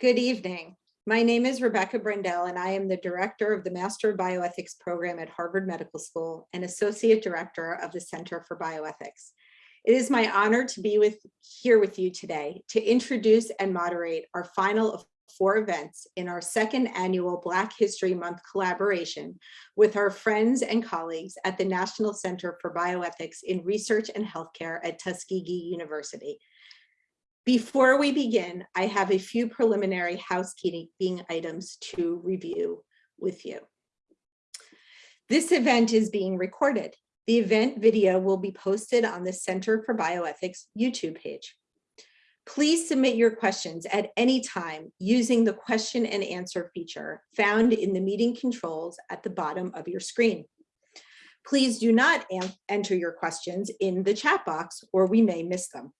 Good evening. My name is Rebecca Brendel, and I am the Director of the Master of Bioethics program at Harvard Medical School and Associate Director of the Center for Bioethics. It is my honor to be with here with you today to introduce and moderate our final of four events in our second annual Black History Month collaboration with our friends and colleagues at the National Center for Bioethics in Research and Healthcare at Tuskegee University. Before we begin, I have a few preliminary housekeeping items to review with you. This event is being recorded. The event video will be posted on the Center for Bioethics YouTube page. Please submit your questions at any time using the question and answer feature found in the meeting controls at the bottom of your screen. Please do not enter your questions in the chat box or we may miss them.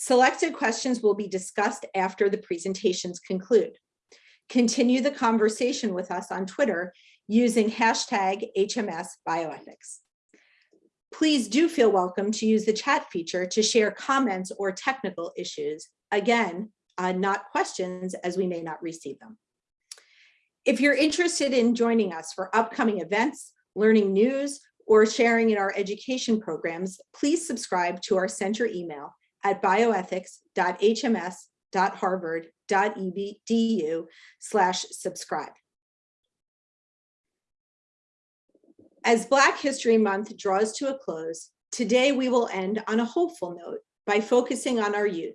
Selected questions will be discussed after the presentations conclude. Continue the conversation with us on Twitter using hashtag HMS Bioethics. Please do feel welcome to use the chat feature to share comments or technical issues. Again, uh, not questions as we may not receive them. If you're interested in joining us for upcoming events, learning news, or sharing in our education programs, please subscribe to our center email at bioethics.hms.harvard.edu slash subscribe. As Black History Month draws to a close, today we will end on a hopeful note by focusing on our youth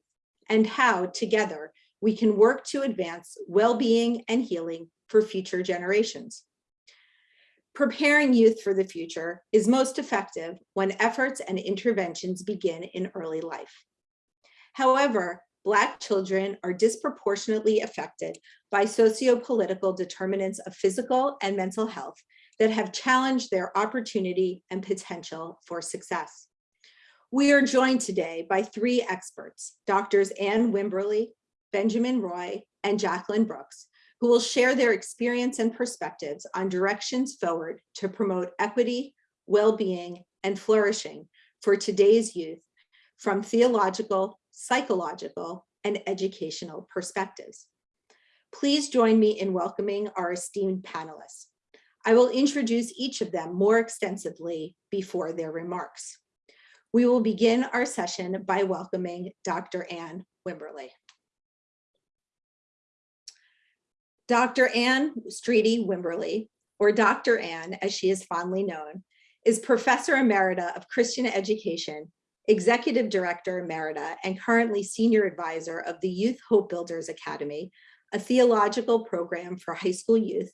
and how together we can work to advance well-being and healing for future generations. Preparing youth for the future is most effective when efforts and interventions begin in early life. However, Black children are disproportionately affected by socio-political determinants of physical and mental health that have challenged their opportunity and potential for success. We are joined today by three experts, Doctors Anne Wimberly, Benjamin Roy, and Jacqueline Brooks, who will share their experience and perspectives on directions forward to promote equity, well-being, and flourishing for today's youth from theological, psychological, and educational perspectives. Please join me in welcoming our esteemed panelists. I will introduce each of them more extensively before their remarks. We will begin our session by welcoming Dr. Anne Wimberly. Dr. Anne Streaty Wimberly, or Dr. Anne as she is fondly known, is Professor Emerita of Christian Education, Executive Director Emerita, and currently Senior Advisor of the Youth Hope Builders Academy, a theological program for high school youth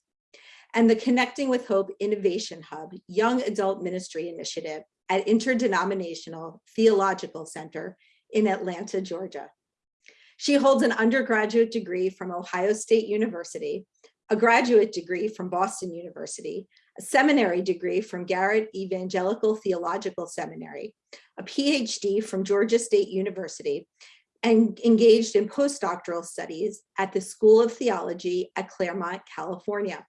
and the Connecting with Hope Innovation Hub Young Adult Ministry Initiative at Interdenominational Theological Center in Atlanta, Georgia. She holds an undergraduate degree from Ohio State University, a graduate degree from Boston University, a seminary degree from Garrett Evangelical Theological Seminary, a PhD from Georgia State University, and engaged in postdoctoral studies at the School of Theology at Claremont, California.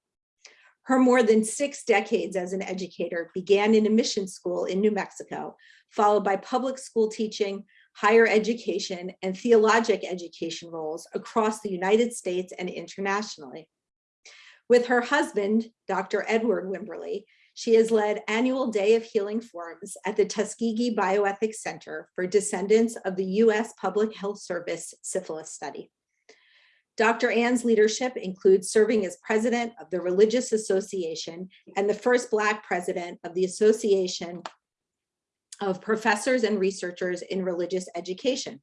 Her more than six decades as an educator began in a mission school in New Mexico, followed by public school teaching, higher education, and theologic education roles across the United States and internationally. With her husband, Dr. Edward Wimberly, she has led annual Day of Healing forums at the Tuskegee Bioethics Center for descendants of the U.S. Public Health Service syphilis study. Dr. Anne's leadership includes serving as president of the Religious Association and the first Black president of the Association of Professors and Researchers in Religious Education.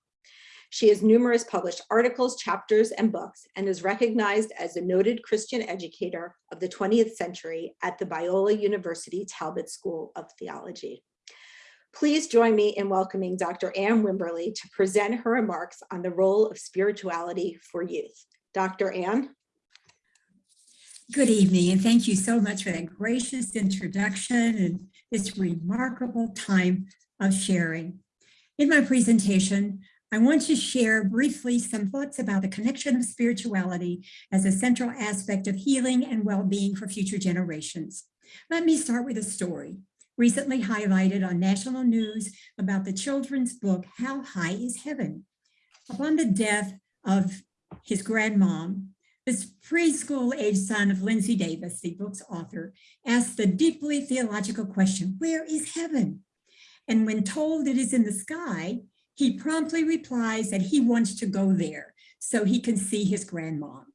She has numerous published articles, chapters, and books, and is recognized as a noted Christian educator of the 20th century at the Biola University Talbot School of Theology. Please join me in welcoming Dr. Anne Wimberly to present her remarks on the role of spirituality for youth. Dr. Anne. Good evening, and thank you so much for that gracious introduction and this remarkable time of sharing. In my presentation, I want to share briefly some thoughts about the connection of spirituality as a central aspect of healing and well-being for future generations. Let me start with a story recently highlighted on national news about the children's book, How High is Heaven? Upon the death of his grandmom, this preschool age son of Lindsay Davis, the book's author, asked the deeply theological question, where is heaven? And when told it is in the sky, he promptly replies that he wants to go there so he can see his grandmom.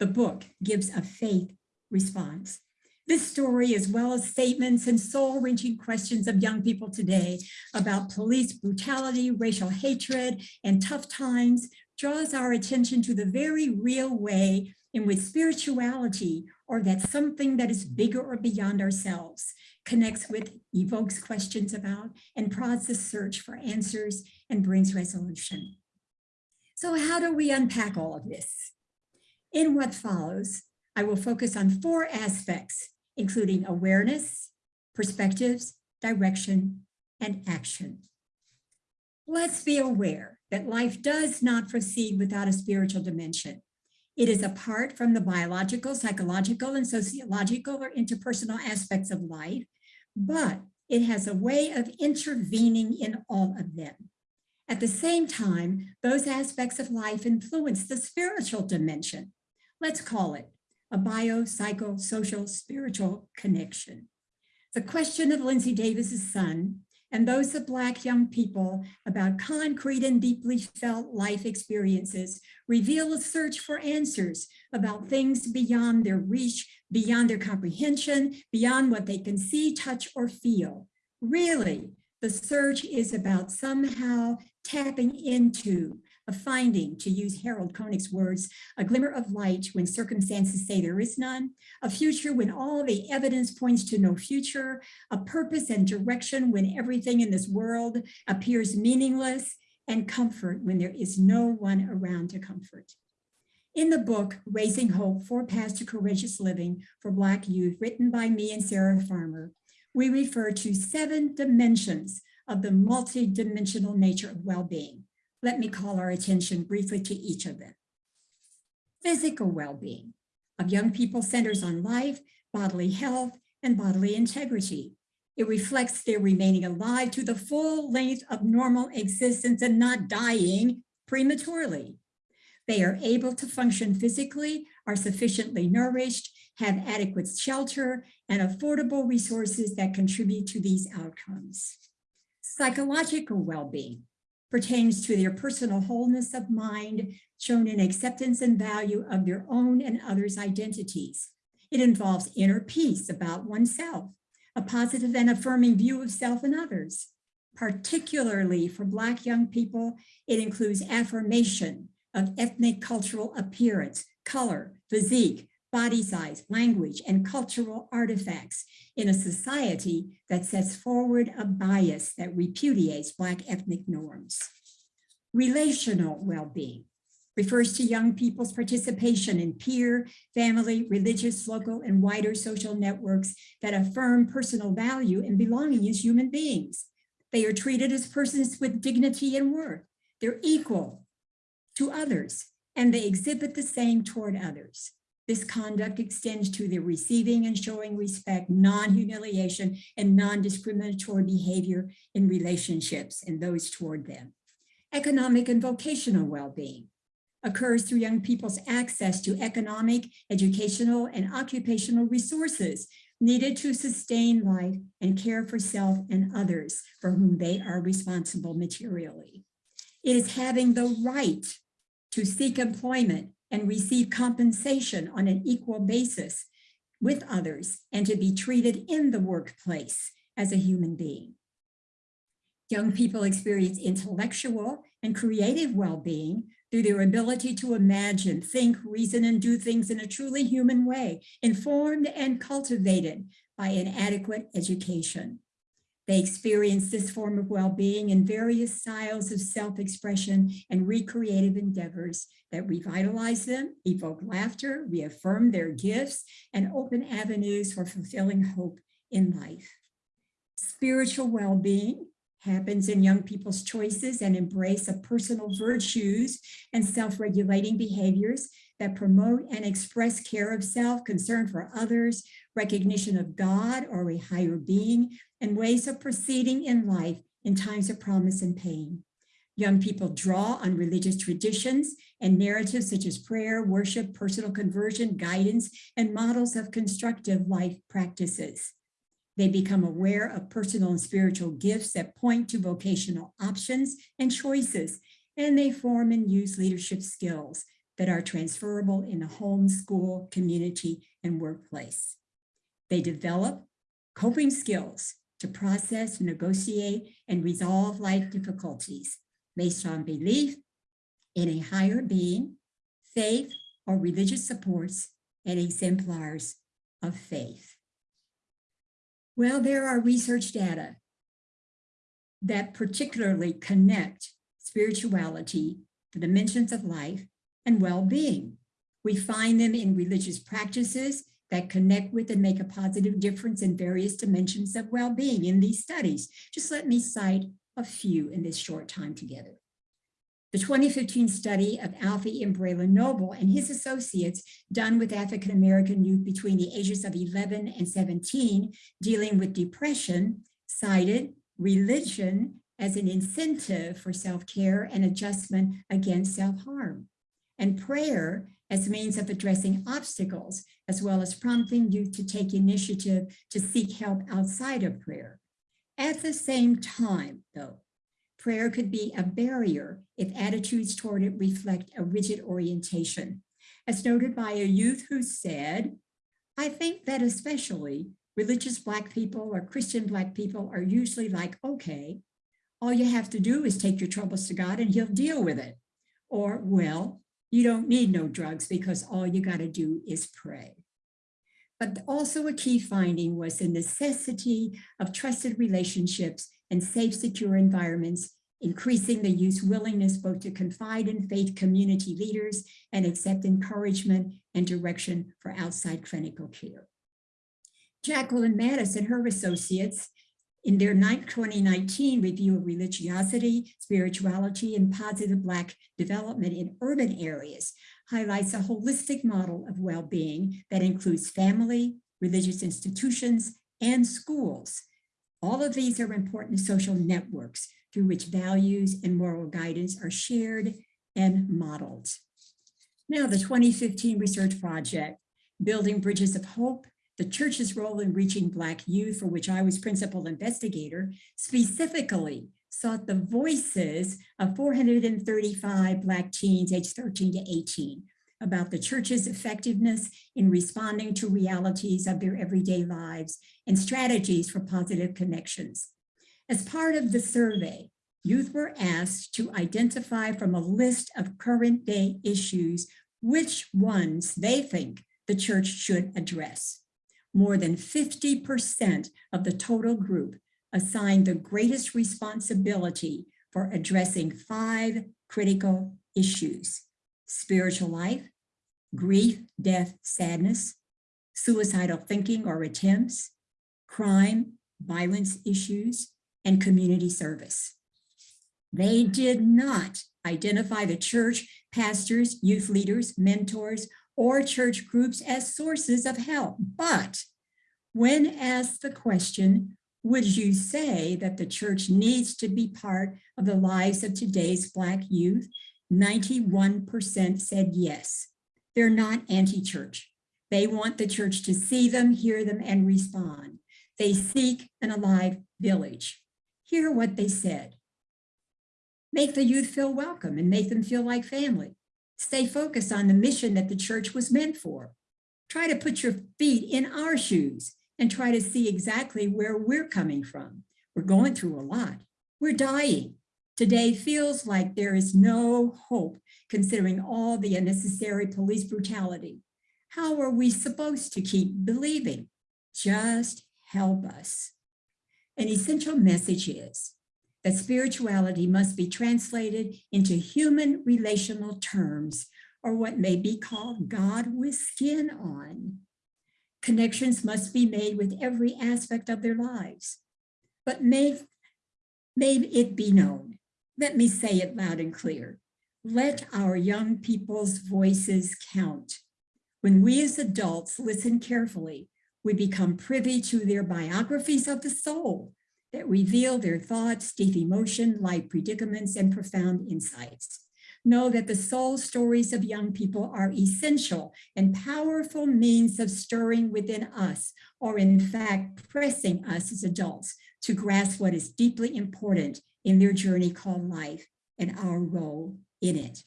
The book gives a faith response. This story, as well as statements and soul-wrenching questions of young people today about police brutality, racial hatred, and tough times, draws our attention to the very real way in which spirituality, or that something that is bigger or beyond ourselves, connects with, evokes questions about, and prods the search for answers and brings resolution. So how do we unpack all of this? In what follows, I will focus on four aspects, including awareness, perspectives, direction, and action. Let's be aware that life does not proceed without a spiritual dimension. It is apart from the biological, psychological, and sociological or interpersonal aspects of life, but it has a way of intervening in all of them. At the same time, those aspects of life influence the spiritual dimension. Let's call it a bio, psycho, social, spiritual connection. The question of Lindsay Davis's son and those of Black young people about concrete and deeply felt life experiences reveal a search for answers about things beyond their reach, beyond their comprehension, beyond what they can see, touch, or feel. Really, the search is about somehow tapping into a finding, to use Harold Koenig's words, a glimmer of light when circumstances say there is none, a future when all the evidence points to no future, a purpose and direction when everything in this world appears meaningless, and comfort when there is no one around to comfort. In the book, Raising Hope, Four Paths to Courageous Living for Black Youth, written by me and Sarah Farmer, we refer to seven dimensions of the multidimensional nature of well-being. Let me call our attention briefly to each of them. Physical well-being of young people centers on life, bodily health, and bodily integrity. It reflects their remaining alive to the full length of normal existence and not dying prematurely. They are able to function physically, are sufficiently nourished, have adequate shelter, and affordable resources that contribute to these outcomes. Psychological well-being pertains to their personal wholeness of mind, shown in acceptance and value of their own and others' identities. It involves inner peace about oneself, a positive and affirming view of self and others. Particularly for Black young people, it includes affirmation of ethnic cultural appearance, color, physique, body size, language, and cultural artifacts in a society that sets forward a bias that repudiates Black ethnic norms. Relational well-being refers to young people's participation in peer, family, religious, local, and wider social networks that affirm personal value and belonging as human beings. They are treated as persons with dignity and worth. They're equal to others, and they exhibit the same toward others. This conduct extends to the receiving and showing respect, non-humiliation, and non-discriminatory behavior in relationships and those toward them. Economic and vocational well-being occurs through young people's access to economic, educational, and occupational resources needed to sustain life and care for self and others for whom they are responsible materially. It is having the right to seek employment and receive compensation on an equal basis with others and to be treated in the workplace as a human being. Young people experience intellectual and creative well-being through their ability to imagine, think, reason, and do things in a truly human way, informed and cultivated by an adequate education. They experience this form of well-being in various styles of self-expression and recreative endeavors that revitalize them, evoke laughter, reaffirm their gifts, and open avenues for fulfilling hope in life. Spiritual well-being happens in young people's choices and embrace of personal virtues and self-regulating behaviors that promote and express care of self, concern for others, recognition of God or a higher being, and ways of proceeding in life in times of promise and pain. Young people draw on religious traditions and narratives such as prayer, worship, personal conversion, guidance, and models of constructive life practices. They become aware of personal and spiritual gifts that point to vocational options and choices, and they form and use leadership skills that are transferable in the home, school, community, and workplace. They develop coping skills to process, negotiate, and resolve life difficulties based on belief in a higher being, faith, or religious supports and exemplars of faith. Well, there are research data that particularly connect spirituality, the dimensions of life, and well-being. We find them in religious practices that connect with and make a positive difference in various dimensions of well-being in these studies. Just let me cite a few in this short time together. The 2015 study of Alfiee. Braylon Noble and his associates done with African-American youth between the ages of 11 and 17 dealing with depression cited religion as an incentive for self-care and adjustment against self-harm and prayer as a means of addressing obstacles, as well as prompting youth to take initiative to seek help outside of prayer. At the same time, though, prayer could be a barrier if attitudes toward it reflect a rigid orientation. As noted by a youth who said, I think that especially religious Black people or Christian Black people are usually like, okay, all you have to do is take your troubles to God and he'll deal with it. Or, well, you don't need no drugs because all you got to do is pray. But also a key finding was the necessity of trusted relationships and safe, secure environments, increasing the youth's willingness both to confide in faith community leaders and accept encouragement and direction for outside clinical care. Jacqueline Mattis and her associates in their 2019 review of religiosity, spirituality, and positive Black development in urban areas highlights a holistic model of well-being that includes family, religious institutions, and schools. All of these are important social networks through which values and moral guidance are shared and modeled. Now, the 2015 research project, Building Bridges of Hope, the church's role in reaching Black youth, for which I was principal investigator, specifically sought the voices of 435 Black teens aged 13 to 18 about the church's effectiveness in responding to realities of their everyday lives and strategies for positive connections. As part of the survey, youth were asked to identify from a list of current day issues which ones they think the church should address more than 50% of the total group assigned the greatest responsibility for addressing five critical issues, spiritual life, grief, death, sadness, suicidal thinking or attempts, crime, violence issues, and community service. They did not identify the church, pastors, youth leaders, mentors, or church groups as sources of help. But when asked the question, would you say that the church needs to be part of the lives of today's Black youth? 91% said yes. They're not anti-church. They want the church to see them, hear them, and respond. They seek an alive village. Hear what they said. Make the youth feel welcome and make them feel like family. Stay focused on the mission that the church was meant for. Try to put your feet in our shoes and try to see exactly where we're coming from. We're going through a lot. We're dying. Today feels like there is no hope considering all the unnecessary police brutality. How are we supposed to keep believing? Just help us. An essential message is that spirituality must be translated into human relational terms or what may be called God with skin on. Connections must be made with every aspect of their lives, but may, may it be known. Let me say it loud and clear. Let our young people's voices count. When we as adults listen carefully, we become privy to their biographies of the soul, that reveal their thoughts, deep emotion, life predicaments, and profound insights. Know that the soul stories of young people are essential and powerful means of stirring within us, or in fact, pressing us as adults to grasp what is deeply important in their journey called life and our role in it.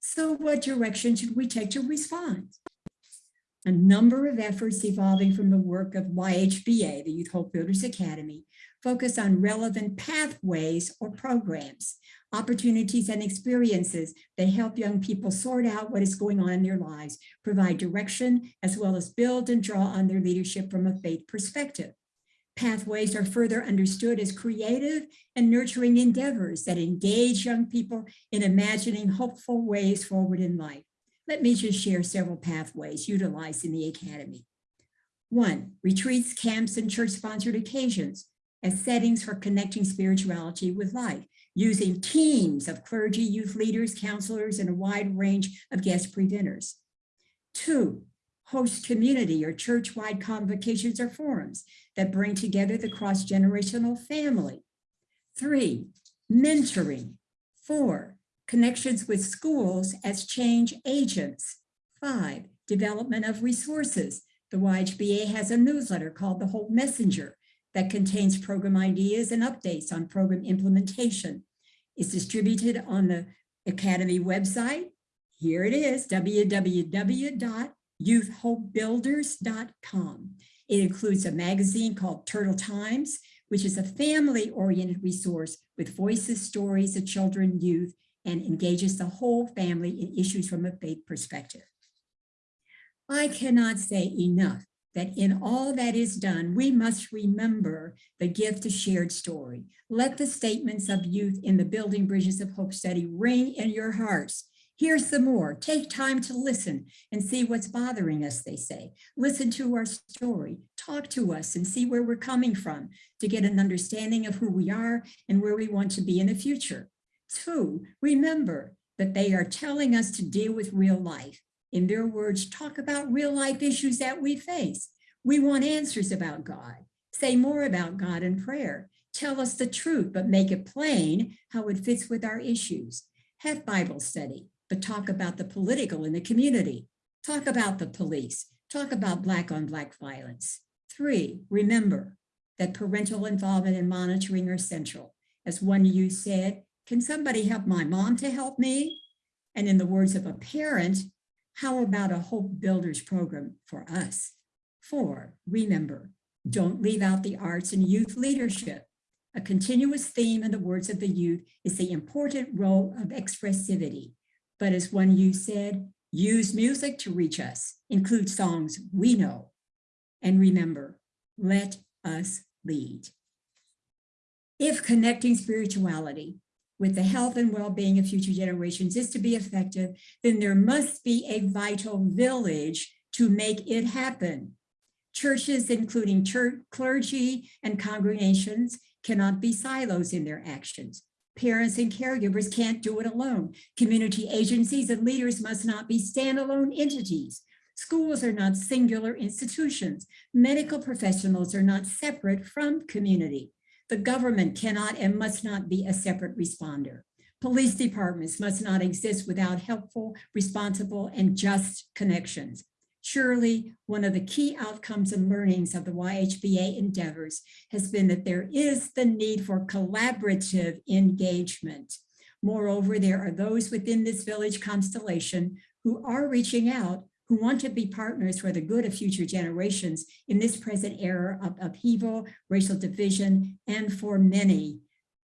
So what direction should we take to respond? A number of efforts evolving from the work of YHBA, the Youth Hope Builders Academy, focus on relevant pathways or programs, opportunities and experiences that help young people sort out what is going on in their lives, provide direction, as well as build and draw on their leadership from a faith perspective. Pathways are further understood as creative and nurturing endeavors that engage young people in imagining hopeful ways forward in life. Let me just share several pathways utilized in the Academy. One, retreats, camps, and church-sponsored occasions as settings for connecting spirituality with life, using teams of clergy, youth leaders, counselors, and a wide range of guest presenters. Two, host community or church-wide convocations or forums that bring together the cross-generational family. Three, mentoring. Four, connections with schools as change agents. Five, development of resources. The YHBA has a newsletter called the Hope Messenger that contains program ideas and updates on program implementation. It's distributed on the Academy website. Here it is, www.youthhopebuilders.com. It includes a magazine called Turtle Times, which is a family-oriented resource with voices, stories of children, youth, and engages the whole family in issues from a faith perspective. I cannot say enough that in all that is done, we must remember the gift of shared story. Let the statements of youth in the Building Bridges of Hope study ring in your hearts. Here's some more. Take time to listen and see what's bothering us, they say. Listen to our story. Talk to us and see where we're coming from to get an understanding of who we are and where we want to be in the future. Two, remember that they are telling us to deal with real life. In their words, talk about real life issues that we face. We want answers about God. Say more about God in prayer. Tell us the truth, but make it plain how it fits with our issues. Have Bible study, but talk about the political in the community. Talk about the police. Talk about black on black violence. Three, remember that parental involvement and monitoring are central. As one youth said, can somebody help my mom to help me? And in the words of a parent, how about a Hope Builders program for us? Four, remember, don't leave out the arts and youth leadership. A continuous theme in the words of the youth is the important role of expressivity. But as one you said, use music to reach us, include songs we know. And remember, let us lead. If connecting spirituality with the health and well-being of future generations is to be effective, then there must be a vital village to make it happen. Churches, including church, clergy and congregations, cannot be silos in their actions. Parents and caregivers can't do it alone. Community agencies and leaders must not be standalone entities. Schools are not singular institutions. Medical professionals are not separate from community. The government cannot and must not be a separate responder. Police departments must not exist without helpful, responsible, and just connections. Surely, one of the key outcomes and learnings of the YHBA endeavors has been that there is the need for collaborative engagement. Moreover, there are those within this village constellation who are reaching out who want to be partners for the good of future generations in this present era of upheaval, racial division, and for many,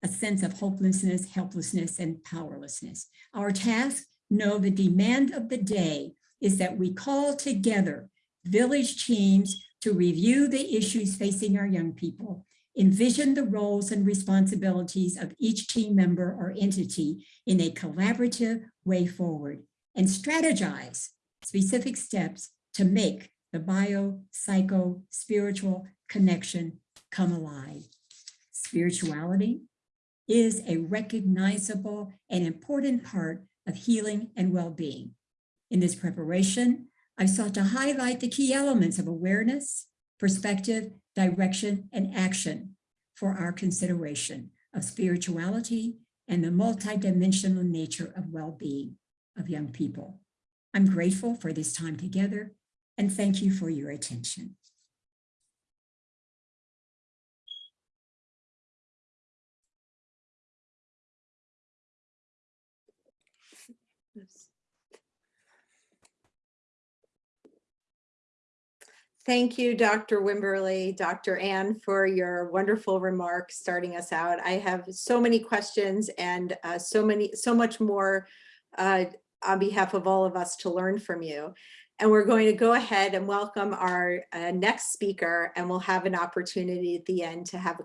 a sense of hopelessness, helplessness, and powerlessness. Our task, know the demand of the day is that we call together village teams to review the issues facing our young people, envision the roles and responsibilities of each team member or entity in a collaborative way forward, and strategize specific steps to make the bio, psycho, spiritual connection come alive. Spirituality is a recognizable and important part of healing and well-being. In this preparation, I've sought to highlight the key elements of awareness, perspective, direction, and action. for our consideration of spirituality and the multidimensional nature of well-being of young people. I'm grateful for this time together and thank you for your attention. Thank you, Dr. Wimberly, Dr. Anne, for your wonderful remarks starting us out. I have so many questions and uh, so many, so much more uh, on behalf of all of us to learn from you. And we're going to go ahead and welcome our uh, next speaker, and we'll have an opportunity at the end to have a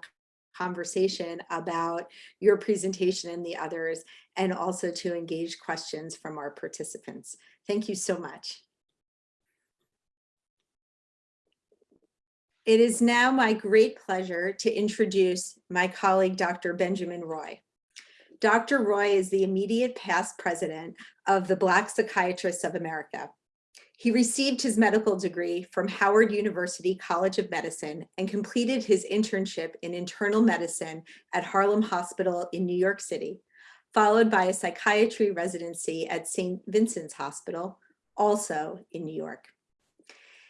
conversation about your presentation and the others, and also to engage questions from our participants. Thank you so much. It is now my great pleasure to introduce my colleague, Dr. Benjamin Roy. Dr. Roy is the immediate past president of the Black Psychiatrists of America. He received his medical degree from Howard University College of Medicine and completed his internship in internal medicine at Harlem Hospital in New York City, followed by a psychiatry residency at St. Vincent's Hospital, also in New York.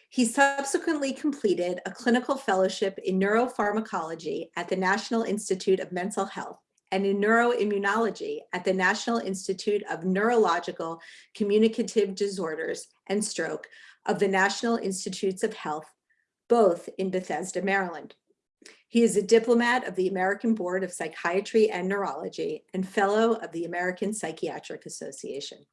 He subsequently completed a clinical fellowship in neuropharmacology at the National Institute of Mental Health and in neuroimmunology at the National Institute of Neurological Communicative Disorders and Stroke of the National Institutes of Health, both in Bethesda, Maryland. He is a diplomat of the American Board of Psychiatry and Neurology and fellow of the American Psychiatric Association.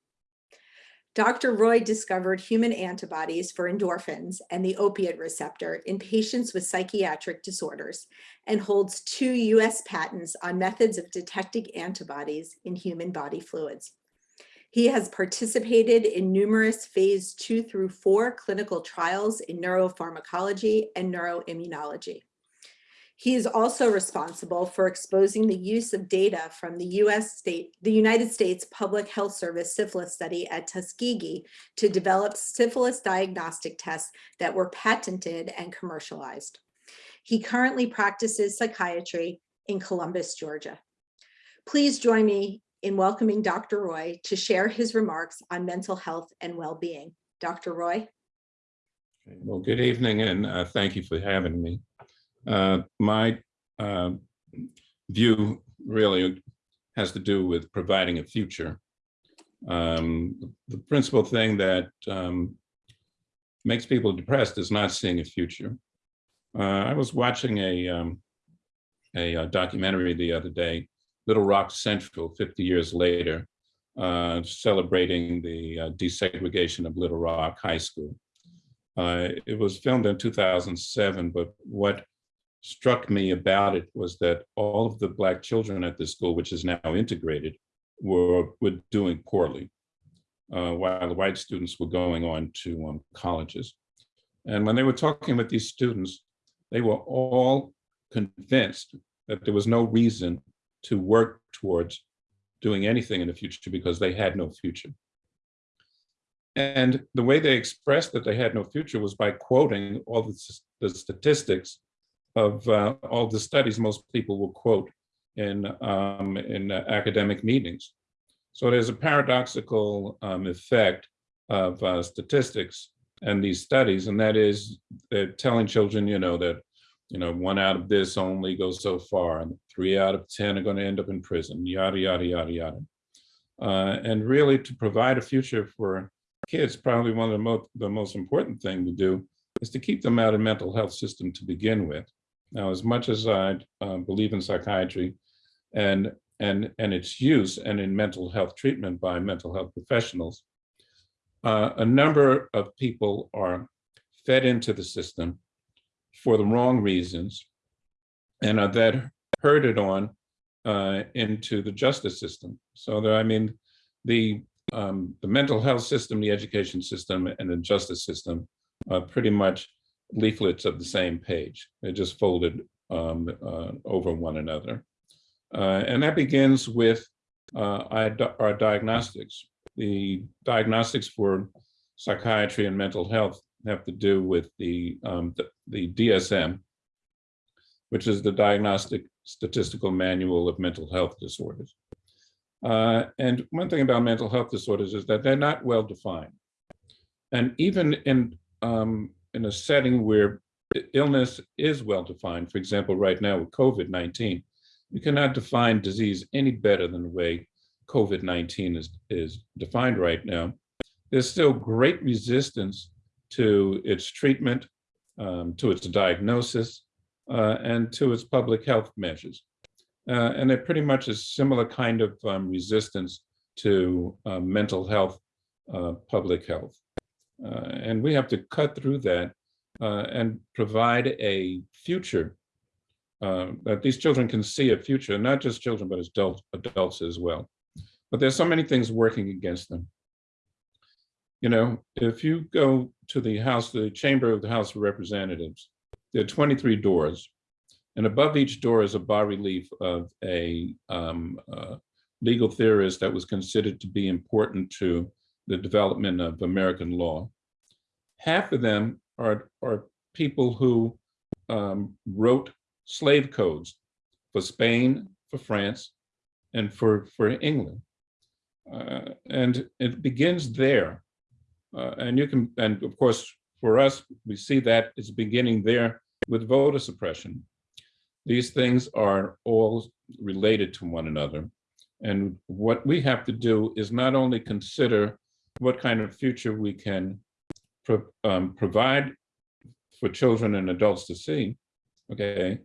Dr. Roy discovered human antibodies for endorphins and the opiate receptor in patients with psychiatric disorders and holds two US patents on methods of detecting antibodies in human body fluids. He has participated in numerous phase two through four clinical trials in neuropharmacology and neuroimmunology. He is also responsible for exposing the use of data from the US state, the United States Public Health Service syphilis study at Tuskegee to develop syphilis diagnostic tests that were patented and commercialized. He currently practices psychiatry in Columbus, Georgia. Please join me in welcoming Dr. Roy to share his remarks on mental health and well-being. Dr. Roy? Well, good evening and uh, thank you for having me. Uh, my uh, view really has to do with providing a future. Um, the principal thing that um, makes people depressed is not seeing a future. Uh, I was watching a, um, a, a, documentary the other day, Little Rock Central, 50 years later, uh, celebrating the uh, desegregation of Little Rock High School. Uh, it was filmed in 2007, but what struck me about it was that all of the black children at the school, which is now integrated, were, were doing poorly, uh, while the white students were going on to um, colleges. And when they were talking with these students, they were all convinced that there was no reason to work towards doing anything in the future because they had no future. And the way they expressed that they had no future was by quoting all the, the statistics of uh, all the studies most people will quote in, um, in uh, academic meetings. So there's a paradoxical um, effect of uh, statistics and these studies, and that is they're telling children, you know, that you know, one out of this only goes so far, and three out of 10 are going to end up in prison, yada, yada, yada, yada. Uh, and really to provide a future for kids, probably one of the most, the most important thing to do is to keep them out of mental health system to begin with. Now, as much as I uh, believe in psychiatry and, and, and its use and in mental health treatment by mental health professionals, uh, a number of people are fed into the system for the wrong reasons and are then herded on uh, into the justice system. So there, I mean, the um, the mental health system, the education system, and the justice system are pretty much leaflets of the same page. They're just folded um, uh, over one another. Uh, and that begins with uh, our, our diagnostics. The diagnostics for psychiatry and mental health have to do with the, um, the, the, DSM. which is the Diagnostic Statistical Manual of Mental Health Disorders. Uh, and one thing about mental health disorders is that they're not well defined. And even in, um, in a setting where illness is well defined, for example, right now with COVID-19, you cannot define disease any better than the way COVID-19 is, is defined right now. There's still great resistance to its treatment, um, to its diagnosis, uh, and to its public health measures. Uh, and they're pretty much a similar kind of um, resistance to uh, mental health, uh, public health. Uh, and we have to cut through that uh, and provide a future uh, that these children can see a future, not just children, but as adult, adults as well. But there's so many things working against them. You know, if you go to the House, the chamber of the House of Representatives, there are 23 doors. And above each door is a bas-relief of a um, uh, legal theorist that was considered to be important to the development of American law. Half of them are, are people who um, wrote slave codes for Spain, for France, and for, for England. Uh, and it begins there. Uh, and you can, and of course, for us, we see that it's beginning there with voter suppression. These things are all related to one another. And what we have to do is not only consider what kind of future we can pro um, provide for children and adults to see, okay,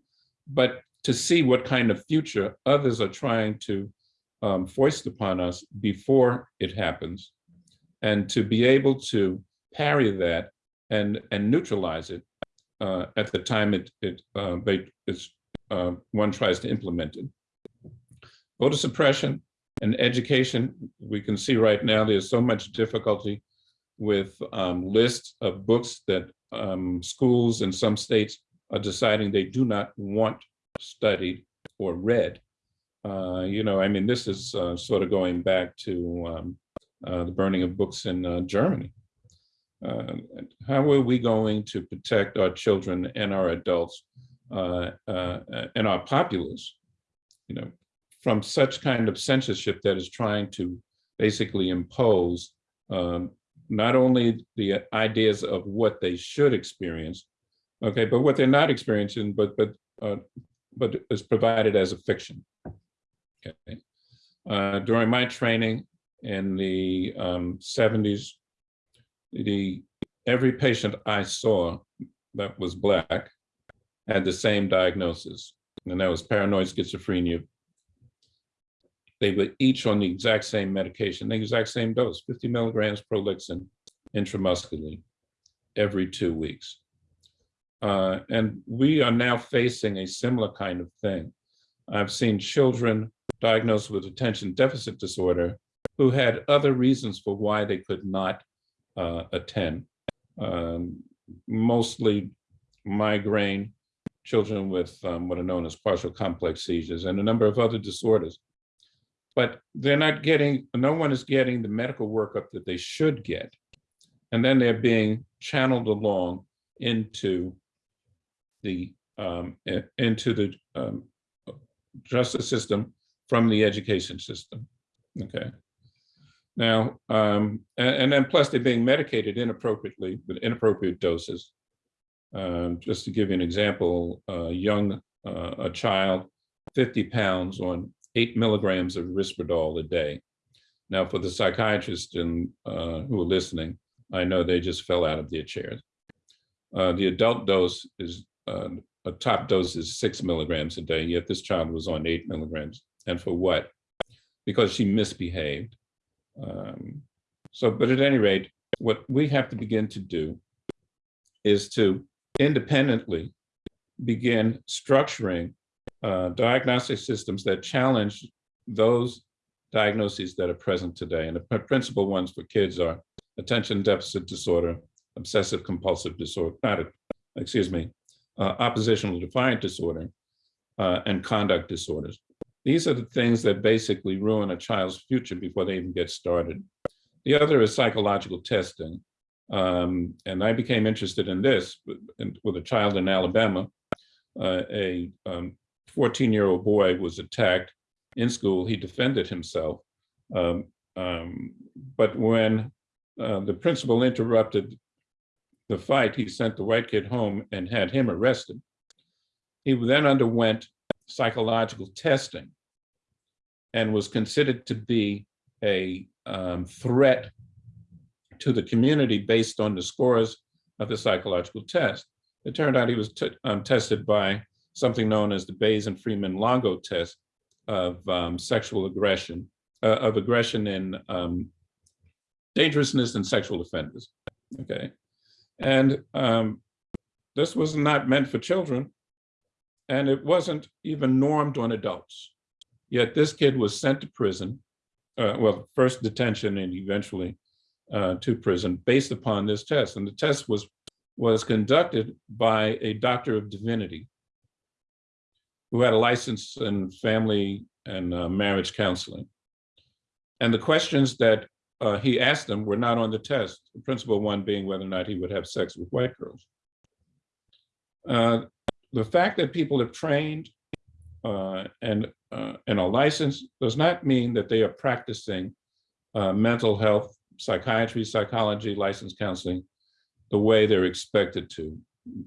but to see what kind of future others are trying to um, foist upon us before it happens, and to be able to parry that and, and neutralize it uh, at the time it, it uh, it's, uh, one tries to implement it. Voter suppression and education, we can see right now there's so much difficulty with um, lists of books that um, schools in some states are deciding they do not want studied or read. Uh, you know, I mean, this is uh, sort of going back to um, uh, the burning of books in uh, Germany. Uh, how are we going to protect our children and our adults uh, and our populace, you know, from such kind of censorship that is trying to basically impose um, not only the ideas of what they should experience, okay, but what they're not experiencing, but but uh, but is provided as a fiction. Okay. Uh, during my training in the um, 70s, the every patient I saw that was Black had the same diagnosis, and that was paranoid schizophrenia. They were each on the exact same medication, the exact same dose, 50 milligrams Prolixin intramuscularly every two weeks. Uh, and we are now facing a similar kind of thing. I've seen children diagnosed with attention deficit disorder who had other reasons for why they could not uh, attend. Um, mostly migraine, children with um, what are known as partial complex seizures and a number of other disorders. But they're not getting, no one is getting the medical workup that they should get. And then they're being channeled along into the um, into the um, justice system from the education system. Okay. Now, um, and, and, then plus they're being medicated inappropriately with inappropriate doses. Um, just to give you an example, a young, uh, a child, 50 pounds on eight milligrams of Risperdal a day. Now, for the psychiatrists in, uh, who are listening, I know they just fell out of their chairs. Uh, the adult dose is uh, a top dose is six milligrams a day, yet this child was on eight milligrams. And for what? Because she misbehaved. Um, so, but at any rate, what we have to begin to do is to independently begin structuring uh, diagnostic systems that challenge those diagnoses that are present today. And the principal ones for kids are attention deficit disorder, obsessive compulsive disorder, not, excuse me, uh, oppositional defiant disorder, uh, and conduct disorders. These are the things that basically ruin a child's future before they even get started. The other is psychological testing. Um, and I became interested in this with, with a child in Alabama uh, a 14-year-old boy was attacked in school. He defended himself. Um, um, But when uh, the principal interrupted the fight, he sent the white kid home and had him arrested. He then underwent psychological testing and was considered to be a um, threat to the community based on the scores of the psychological test. It turned out he was um, tested by something known as the Bayes and Freeman Longo test of um, sexual aggression, uh, of aggression in um, dangerousness and sexual offenders. Okay. And um, this was not meant for children, and it wasn't even normed on adults. Yet this kid was sent to prison, uh, well, first detention and eventually uh, to prison based upon this test. And the test was, was conducted by a doctor of divinity who had a license in family and uh, marriage counseling. And the questions that uh, he asked them were not on the test, the principal one being whether or not he would have sex with white girls. Uh, the fact that people have trained uh, and, uh, and are licensed does not mean that they are practicing uh, mental health, psychiatry, psychology, licensed counseling the way they're expected to.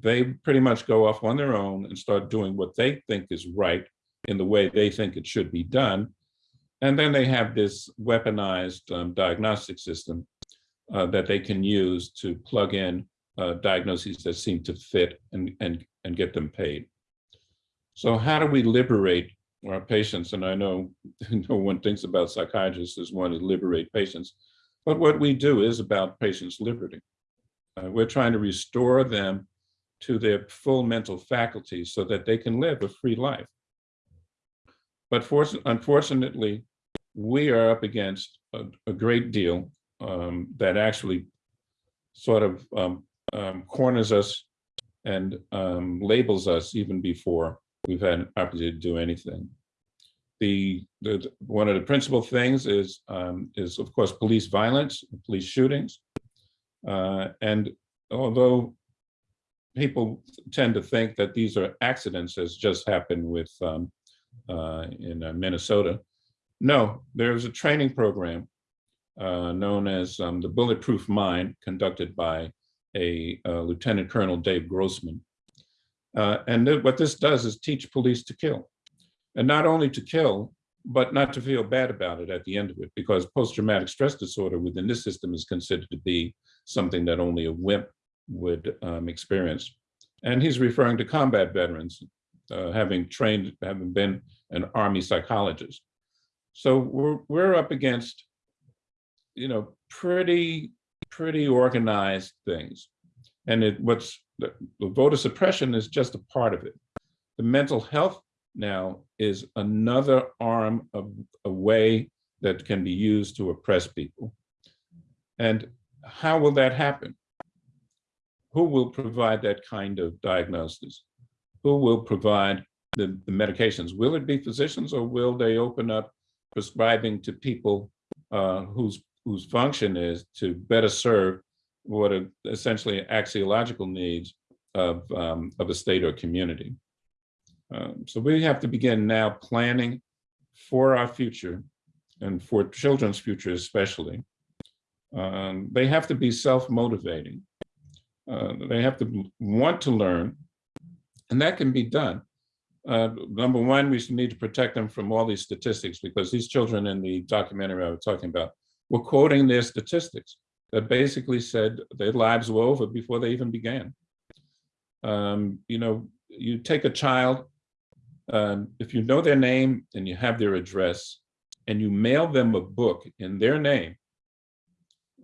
They pretty much go off on their own and start doing what they think is right in the way they think it should be done. And then they have this weaponized um, diagnostic system uh, that they can use to plug in uh, diagnoses that seem to fit and, and, and get them paid. So how do we liberate our patients? And I know no one thinks about psychiatrists as one to liberate patients, but what we do is about patients' liberty. Uh, we're trying to restore them to their full mental faculties so that they can live a free life. But unfortunately, we are up against a, a great deal um, that actually sort of um, um, corners us and um, labels us even before we've had an opportunity to do anything. The, the one of the principal things is um, is of course police violence, police shootings, uh, and although people tend to think that these are accidents, as just happened with um, uh, in uh, Minnesota, no, there's a training program uh, known as um, the Bulletproof Mind, conducted by a, uh, Lieutenant Colonel Dave Grossman. Uh, and th what this does is teach police to kill. And not only to kill, but not to feel bad about it at the end of it, because post-traumatic stress disorder within this system is considered to be something that only a wimp would um, experience. And he's referring to combat veterans, uh, having trained, having been an Army psychologist. So we're, we're up against, you know, pretty, pretty organized things. And it, what's the, the voter suppression is just a part of it. The mental health now is another arm of a way that can be used to oppress people. And how will that happen? Who will provide that kind of diagnosis? Who will provide the, the medications? Will it be physicians or will they open up prescribing to people uh, whose whose function is to better serve what are essentially axiological needs of, um, of a state or community. Um, so we have to begin now planning for our future and for children's future especially. Um, they have to be self-motivating. Uh, they have to want to learn, and that can be done. Uh, number one, we need to protect them from all these statistics because these children in the documentary I was talking about were quoting their statistics that basically said their lives were over before they even began. Um, you know, you take a child, um, if you know their name and you have their address, and you mail them a book in their name,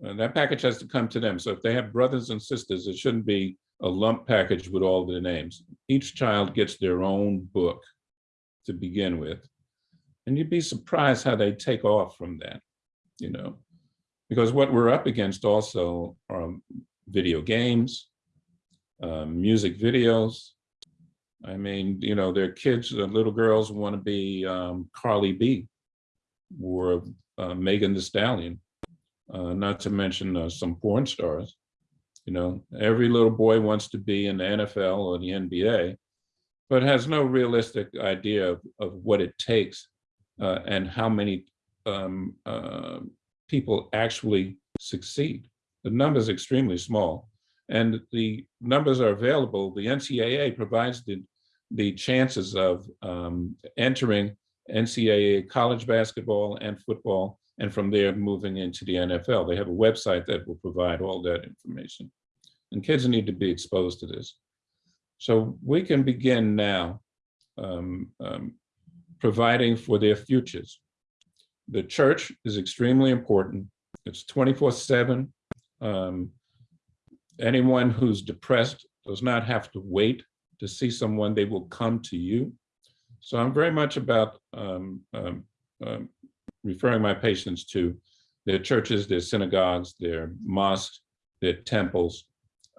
uh, that package has to come to them. So if they have brothers and sisters, it shouldn't be a lump package with all their names. Each child gets their own book to begin with. And you'd be surprised how they take off from that, you know, because what we're up against also are video games, um, music videos. I mean, you know, their kids, the little girls want to be um, Cardi B or uh, Megan Thee Stallion, uh, not to mention uh, some porn stars. You know, every little boy wants to be in the NFL or the NBA. but has no realistic idea of, of what it takes uh, and how many um, uh, people actually succeed. The number is extremely small. And the numbers are available. The NCAA provides the, the chances of um, entering NCAA college basketball and football, and from there moving into the NFL. They have a website that will provide all that information. And kids need to be exposed to this. So we can begin now um, um, providing for their futures. The church is extremely important. It's 24 seven. Um, anyone who's depressed does not have to wait to see someone, they will come to you. So I'm very much about um, um, um, referring my patients to their churches, their synagogues, their mosques, their temples,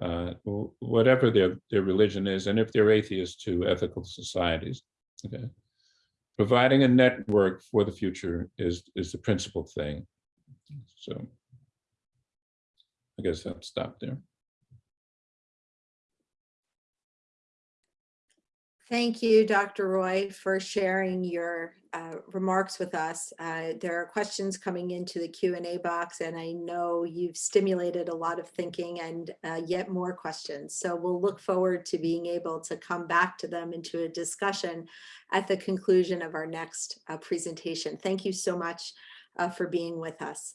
uh, whatever their, their religion is, and if they're atheists, to ethical societies. Okay. Providing a network for the future is, is the principal thing. So I guess I'll stop there. Thank you, Dr. Roy, for sharing your uh, remarks with us. Uh, There are questions coming into the Q and A box, and I know you've stimulated a lot of thinking and uh, yet more questions. So we'll look forward to being able to come back to them into a discussion at the conclusion of our next uh, presentation. Thank you so much uh, for being with us.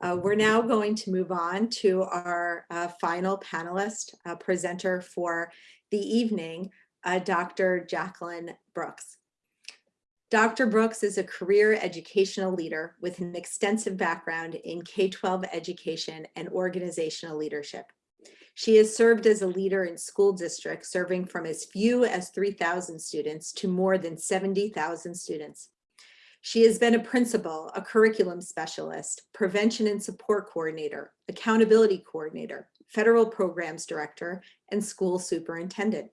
Uh, We're now going to move on to our final panelist presenter for the evening, uh, Dr. Jacqueline Brooks. Dr. Brooks is a career educational leader with an extensive background in K-12 education and organizational leadership. She has served as a leader in school districts, serving from as few as 3,000 students to more than 70,000 students. She has been a principal, a curriculum specialist, prevention and support coordinator, accountability coordinator, federal programs director, and school superintendent.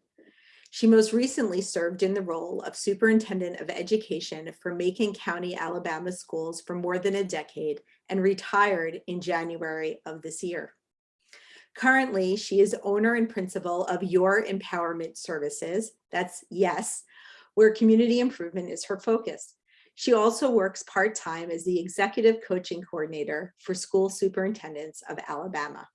She most recently served in the role of Superintendent of Education for Macon County, Alabama schools for more than a decade and retired in January of this year. Currently, she is owner and principal of Your Empowerment Services, that's YES, where community improvement is her focus. She also works part-time as the Executive Coaching Coordinator for School Superintendents of Alabama.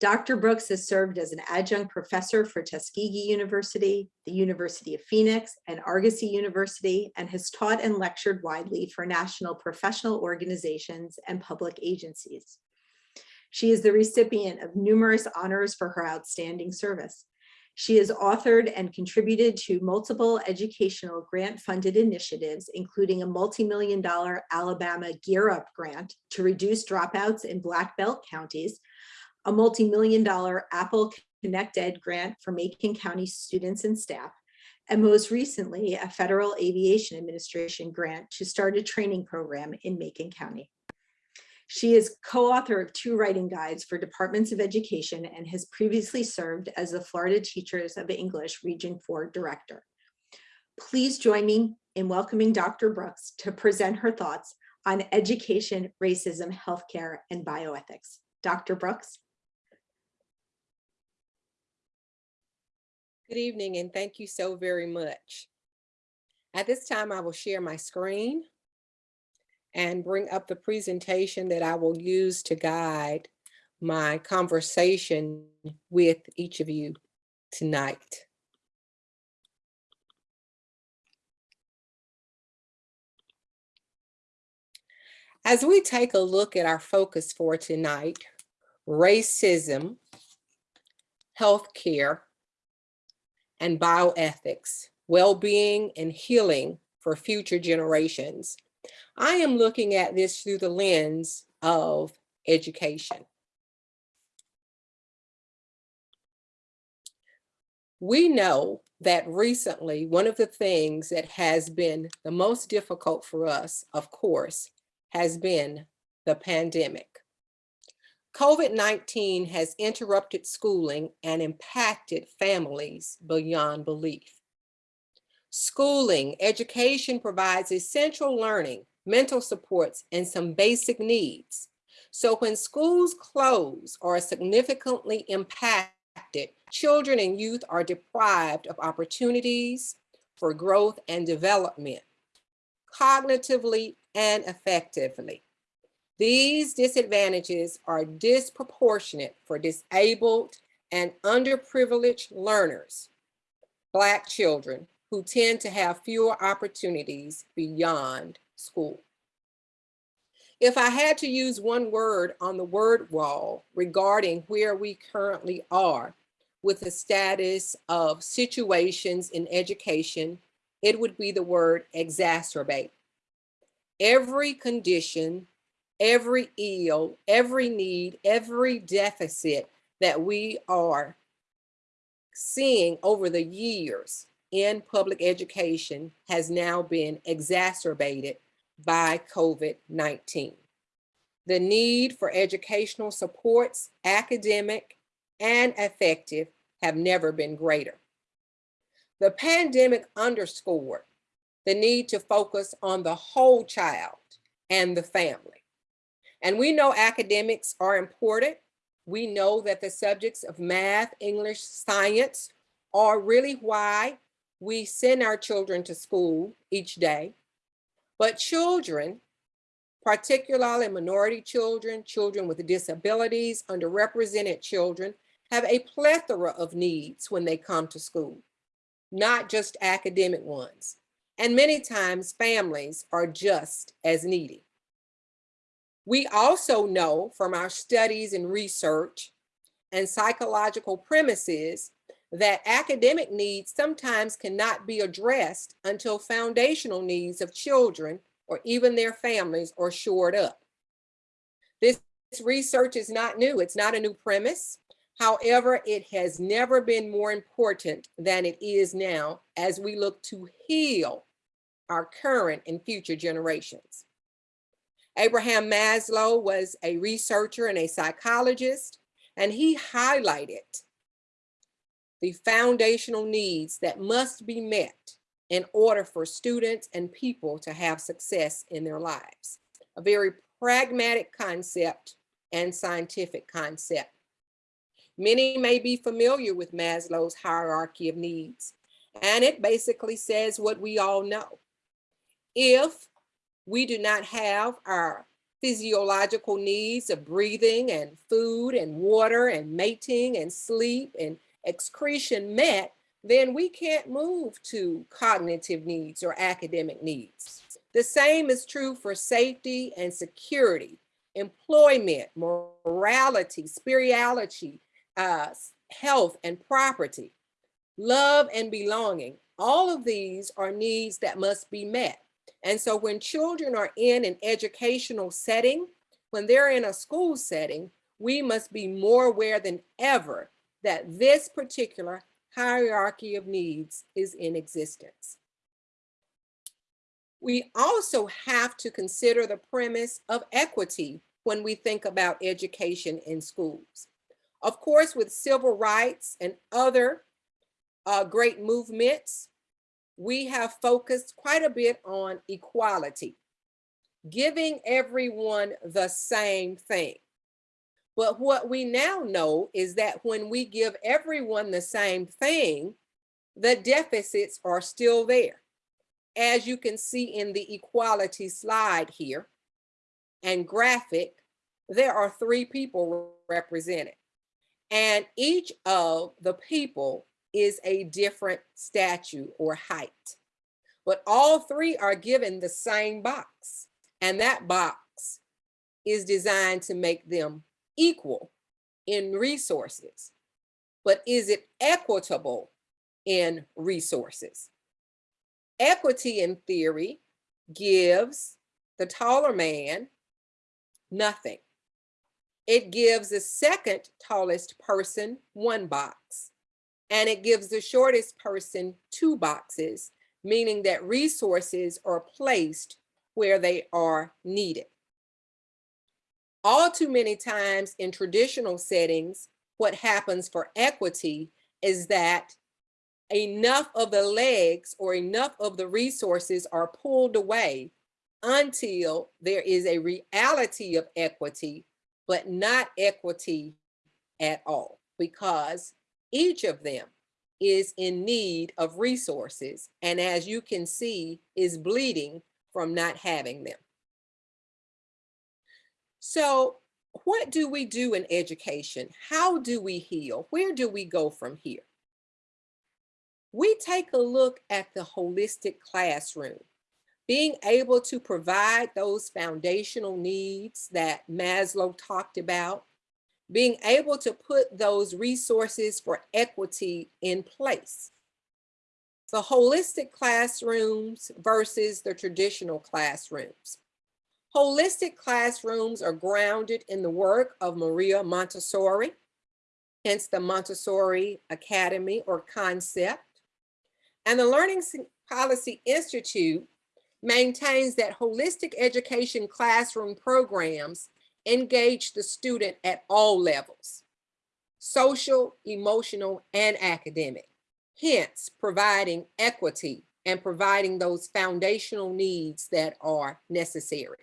Dr. Brooks has served as an adjunct professor for Tuskegee University, the University of Phoenix, and Argosy University, and has taught and lectured widely for national professional organizations and public agencies. She is the recipient of numerous honors for her outstanding service. She has authored and contributed to multiple educational grant-funded initiatives, including a multi-million dollar Alabama Gear Up grant to reduce dropouts in Black Belt counties, a multi-million dollar Apple ConnectED grant for Macon County students and staff, and most recently, a Federal Aviation Administration grant to start a training program in Macon County. She is co-author of two writing guides for departments of education and has previously served as the Florida Teachers of English Region 4 Director. Please join me in welcoming Dr. Brooks to present her thoughts on education, racism, healthcare, and bioethics. Dr. Brooks. Good evening and thank you so very much. At this time, I will share my screen and bring up the presentation that I will use to guide my conversation with each of you tonight. As we take a look at our focus for tonight, racism, healthcare, and bioethics, well-being and healing for future generations. I am looking at this through the lens of education. We know that recently, one of the things that has been the most difficult for us, of course, has been the pandemic. COVID-19 has interrupted schooling and impacted families beyond belief. Schooling, education provides essential learning, mental supports, and some basic needs. So when schools close or are significantly impacted, impacted, children and youth are deprived of opportunities for growth and development, cognitively and affectively. These disadvantages are disproportionate for disabled and underprivileged learners, Black children who tend to have fewer opportunities beyond school. If I had to use one word on the word wall regarding where we currently are with the status of situations in education, it would be the word exacerbate. Every condition, every ill, every need, every deficit that we are seeing over the years in public education has now been exacerbated by COVID-19. The need for educational supports, academic and affective, have never been greater. The pandemic underscored the need to focus on the whole child and the family. And we know academics are important. We know that the subjects of math, English, science are really why we send our children to school each day. But children, particularly minority children, children with disabilities, underrepresented children, have a plethora of needs when they come to school, not just academic ones. And many times families are just as needy. We also know from our studies and research and psychological premises that academic needs sometimes cannot be addressed until foundational needs of children or even their families are shored up. This research is not new. It's not a new premise. However, it has never been more important than it is now as we look to heal our current and future generations. Abraham Maslow was a researcher and a psychologist, and he highlighted the foundational needs that must be met in order for students and people to have success in their lives. A very pragmatic concept and scientific concept. Many may be familiar with Maslow's hierarchy of needs, and it basically says what we all know. If we do not have our physiological needs of breathing and food and water and mating and sleep and excretion met, then we can't move to cognitive needs or academic needs. The same is true for safety and security, employment, morality, spirituality, uh, health and property, love and belonging. All of these are needs that must be met. And so when children are in an educational setting, when they're in a school setting, we must be more aware than ever that this particular hierarchy of needs is in existence. We also have to consider the premise of equity when we think about education in schools. Of course, with civil rights and other uh, great movements, we have focused quite a bit on equality, giving everyone the same thing. But what we now know is that when we give everyone the same thing, the deficits are still there. As you can see in the equality slide here and graphic, there are three people represented. And each of the people is a different statue or height. But all three are given the same box. And that box is designed to make them equal in resources, but is it equitable in resources? Equity in theory gives the taller man nothing. It gives the second tallest person one box, and it gives the shortest person two boxes, meaning that resources are placed where they are needed. All too many times in traditional settings, what happens for equity is that enough of the legs or enough of the resources are pulled away until there is a reality of equity, but not equity at all, because Each of them is in need of resources and as you can see, is bleeding from not having them. So what do we do in education? How do we heal? Where do we go from here? We take a look at the holistic classroom, being able to provide those foundational needs that Maslow talked about, being able to put those resources for equity in place. The holistic classrooms versus the traditional classrooms. Holistic classrooms are grounded in the work of Maria Montessori, hence the Montessori Academy or concept. And the Learning Policy Institute maintains that holistic education classroom programs engage the student at all levels, social, emotional, and academic, hence providing equity and providing those foundational needs that are necessary.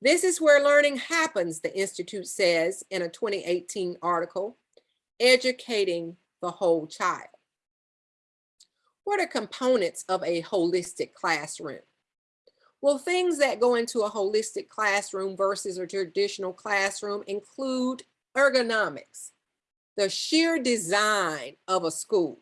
This is where learning happens, the Institute says in a 2018 article, educating the whole child. What are components of a holistic classroom? Well, things that go into a holistic classroom versus a traditional classroom include ergonomics, the sheer design of a school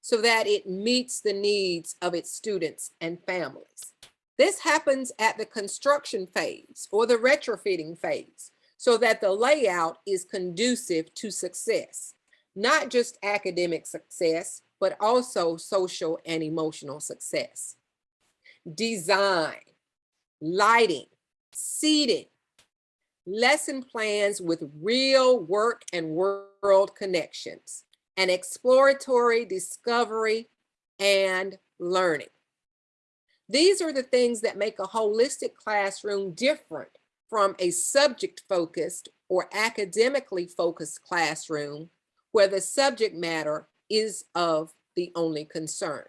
so that it meets the needs of its students and families. This happens at the construction phase or the retrofitting phase so that the layout is conducive to success, not just academic success, but also social and emotional success. Design, lighting, seating, lesson plans with real work and world connections, and exploratory discovery and learning. These are the things that make a holistic classroom different from a subject focused or academically focused classroom where the subject matter is of the only concern.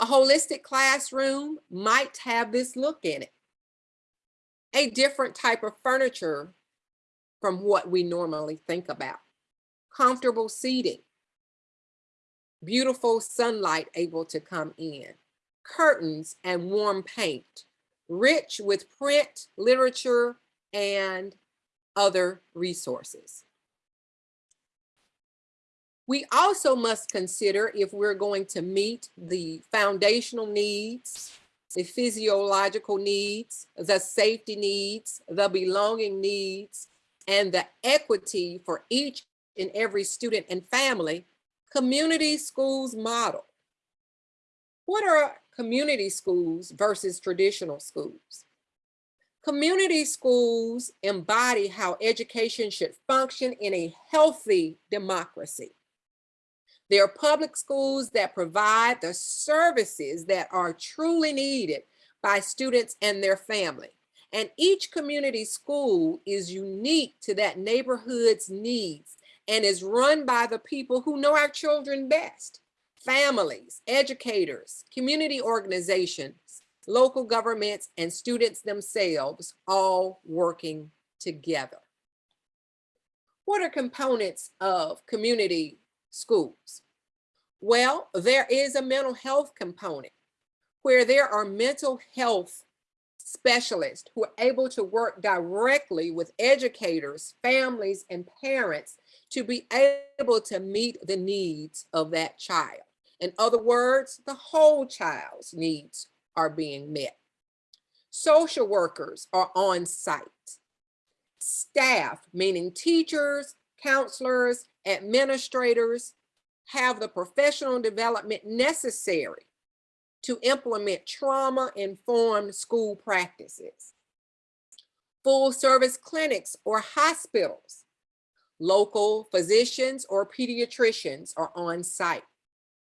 A holistic classroom might have this look in it. A different type of furniture from what we normally think about. Comfortable seating. Beautiful sunlight able to come in curtains, and warm paint, rich with print, literature, and other resources. We also must consider if we're going to meet the foundational needs, the physiological needs, the safety needs, the belonging needs, and the equity for each and every student and family, community schools model. What are community schools versus traditional schools. Community schools embody how education should function in a healthy democracy. They are public schools that provide the services that are truly needed by students and their family. And each community school is unique to that neighborhood's needs and is run by the people who know our children best families, educators, community organizations, local governments, and students themselves all working together. What are components of community schools? Well, there is a mental health component where there are mental health specialists who are able to work directly with educators, families, and parents to be able to meet the needs of that child. In other words, the whole child's needs are being met. Social workers are on site. Staff, meaning teachers, counselors, administrators, have the professional development necessary to implement trauma-informed school practices. Full service clinics or hospitals, local physicians or pediatricians are on site.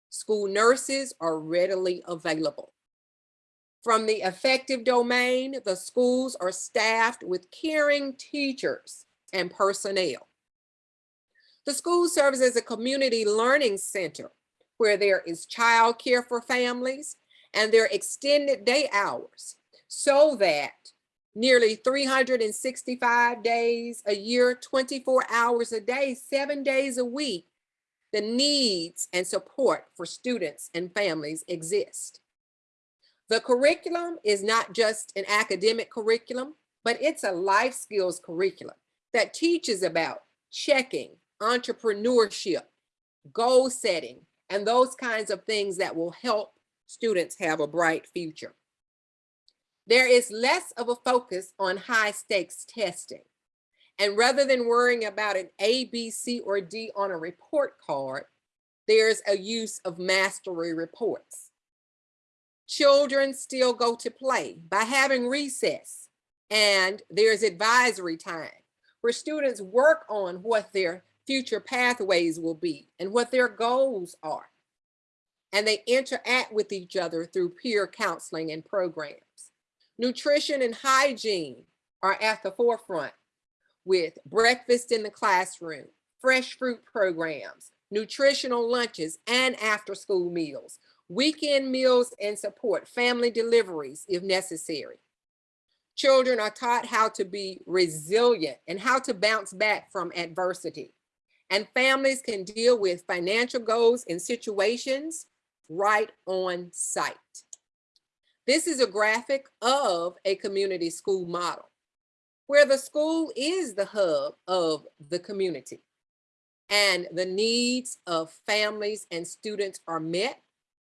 School nurses are readily available. From the affective domain, the schools are staffed with caring teachers and personnel. The school serves as a community learning center where there is childcare for families and their extended day hours so that nearly 365 days a year, 24 hours a day, seven days a week, the needs and support for students and families exist. The curriculum is not just an academic curriculum, but it's a life skills curriculum that teaches about checking, entrepreneurship, goal setting, and those kinds of things that will help students have a bright future. There is less of a focus on high stakes testing. And rather than worrying about an A, B, C, or D on a report card, there's a use of mastery reports. Children still go to play by having recess and there's advisory time where students work on what their future pathways will be and what their goals are. And they interact with each other through peer counseling and programs. Nutrition and hygiene are at the forefront with breakfast in the classroom, fresh fruit programs, nutritional lunches and after school meals, weekend meals and support family deliveries if necessary. Children are taught how to be resilient and how to bounce back from adversity. And families can deal with financial goals and situations right on site. This is a graphic of a community school model where the school is the hub of the community and the needs of families and students are met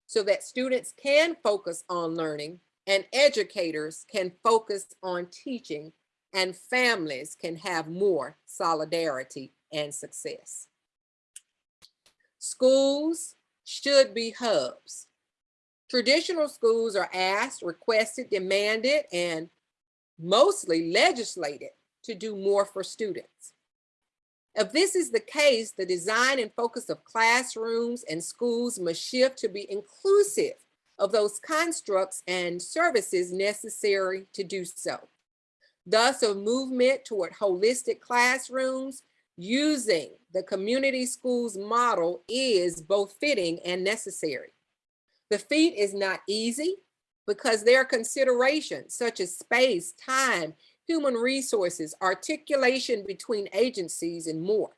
so that students can focus on learning and educators can focus on teaching and families can have more solidarity and success. Schools should be hubs. Traditional schools are asked, requested, demanded, and mostly legislated to do more for students. If this is the case, the design and focus of classrooms and schools must shift to be inclusive of those constructs and services necessary to do so. Thus, a movement toward holistic classrooms using the community schools model is both fitting and necessary. The feat is not easy because there are considerations such as space, time, human resources, articulation between agencies, and more.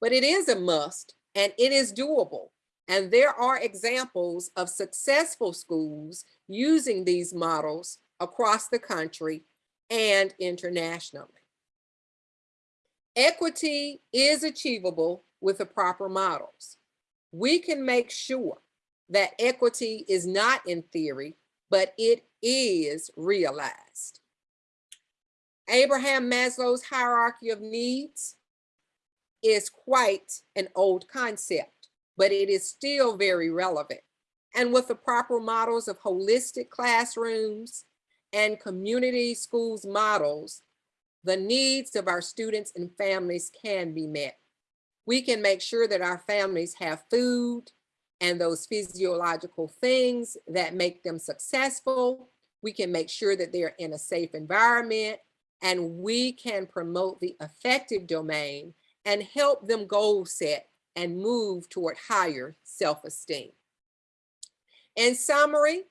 But it is a must and it is doable. And there are examples of successful schools using these models across the country and internationally. Equity is achievable with the proper models. We can make sure that equity is not in theory, but it is realized. Abraham Maslow's hierarchy of needs is quite an old concept, but it is still very relevant. And with the proper models of holistic classrooms and community schools models, the needs of our students and families can be met. We can make sure that our families have food and those physiological things that make them successful. We can make sure that they're in a safe environment and we can promote the affective domain and help them goal set and move toward higher self-esteem. In summary,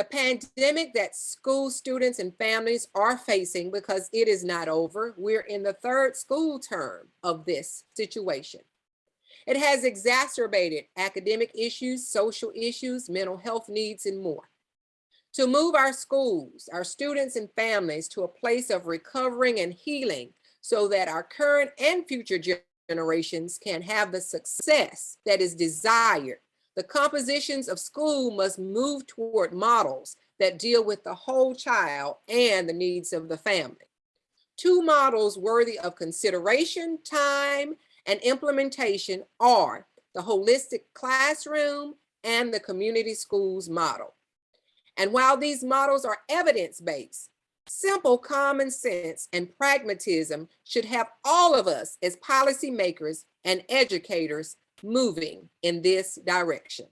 the pandemic that school students and families are facing because it is not over. We're in the third school term of this situation. It has exacerbated academic issues, social issues, mental health needs, and more. To move our schools, our students and families to a place of recovering and healing so that our current and future generations can have the success that is desired the compositions of school must move toward models that deal with the whole child and the needs of the family. Two models worthy of consideration, time, and implementation are the holistic classroom and the community schools model. And while these models are evidence-based, simple common sense and pragmatism should have all of us as policymakers and educators moving in this direction.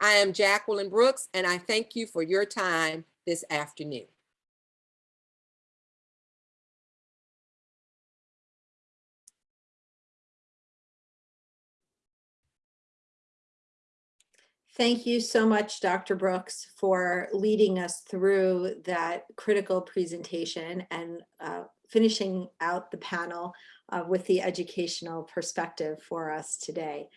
I am Jacqueline Brooks, and I thank you for your time this afternoon. Thank you so much, Dr. Brooks, for leading us through that critical presentation and uh, finishing out the panel uh, with the educational perspective for us today.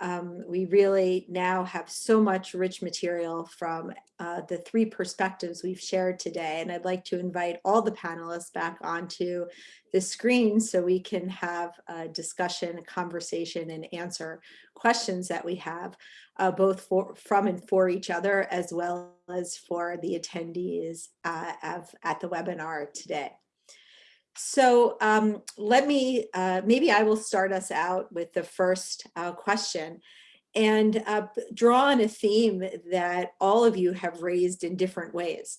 Um, we really now have so much rich material from uh, the three perspectives we've shared today. And I'd like to invite all the panelists back onto the screen so we can have a discussion, a conversation, and answer questions that we have, uh, both for, from and for each other, as well as for the attendees uh, of, at the webinar today. So um, let me, uh, maybe I will start us out with the first uh, question and uh, draw on a theme that all of you have raised in different ways,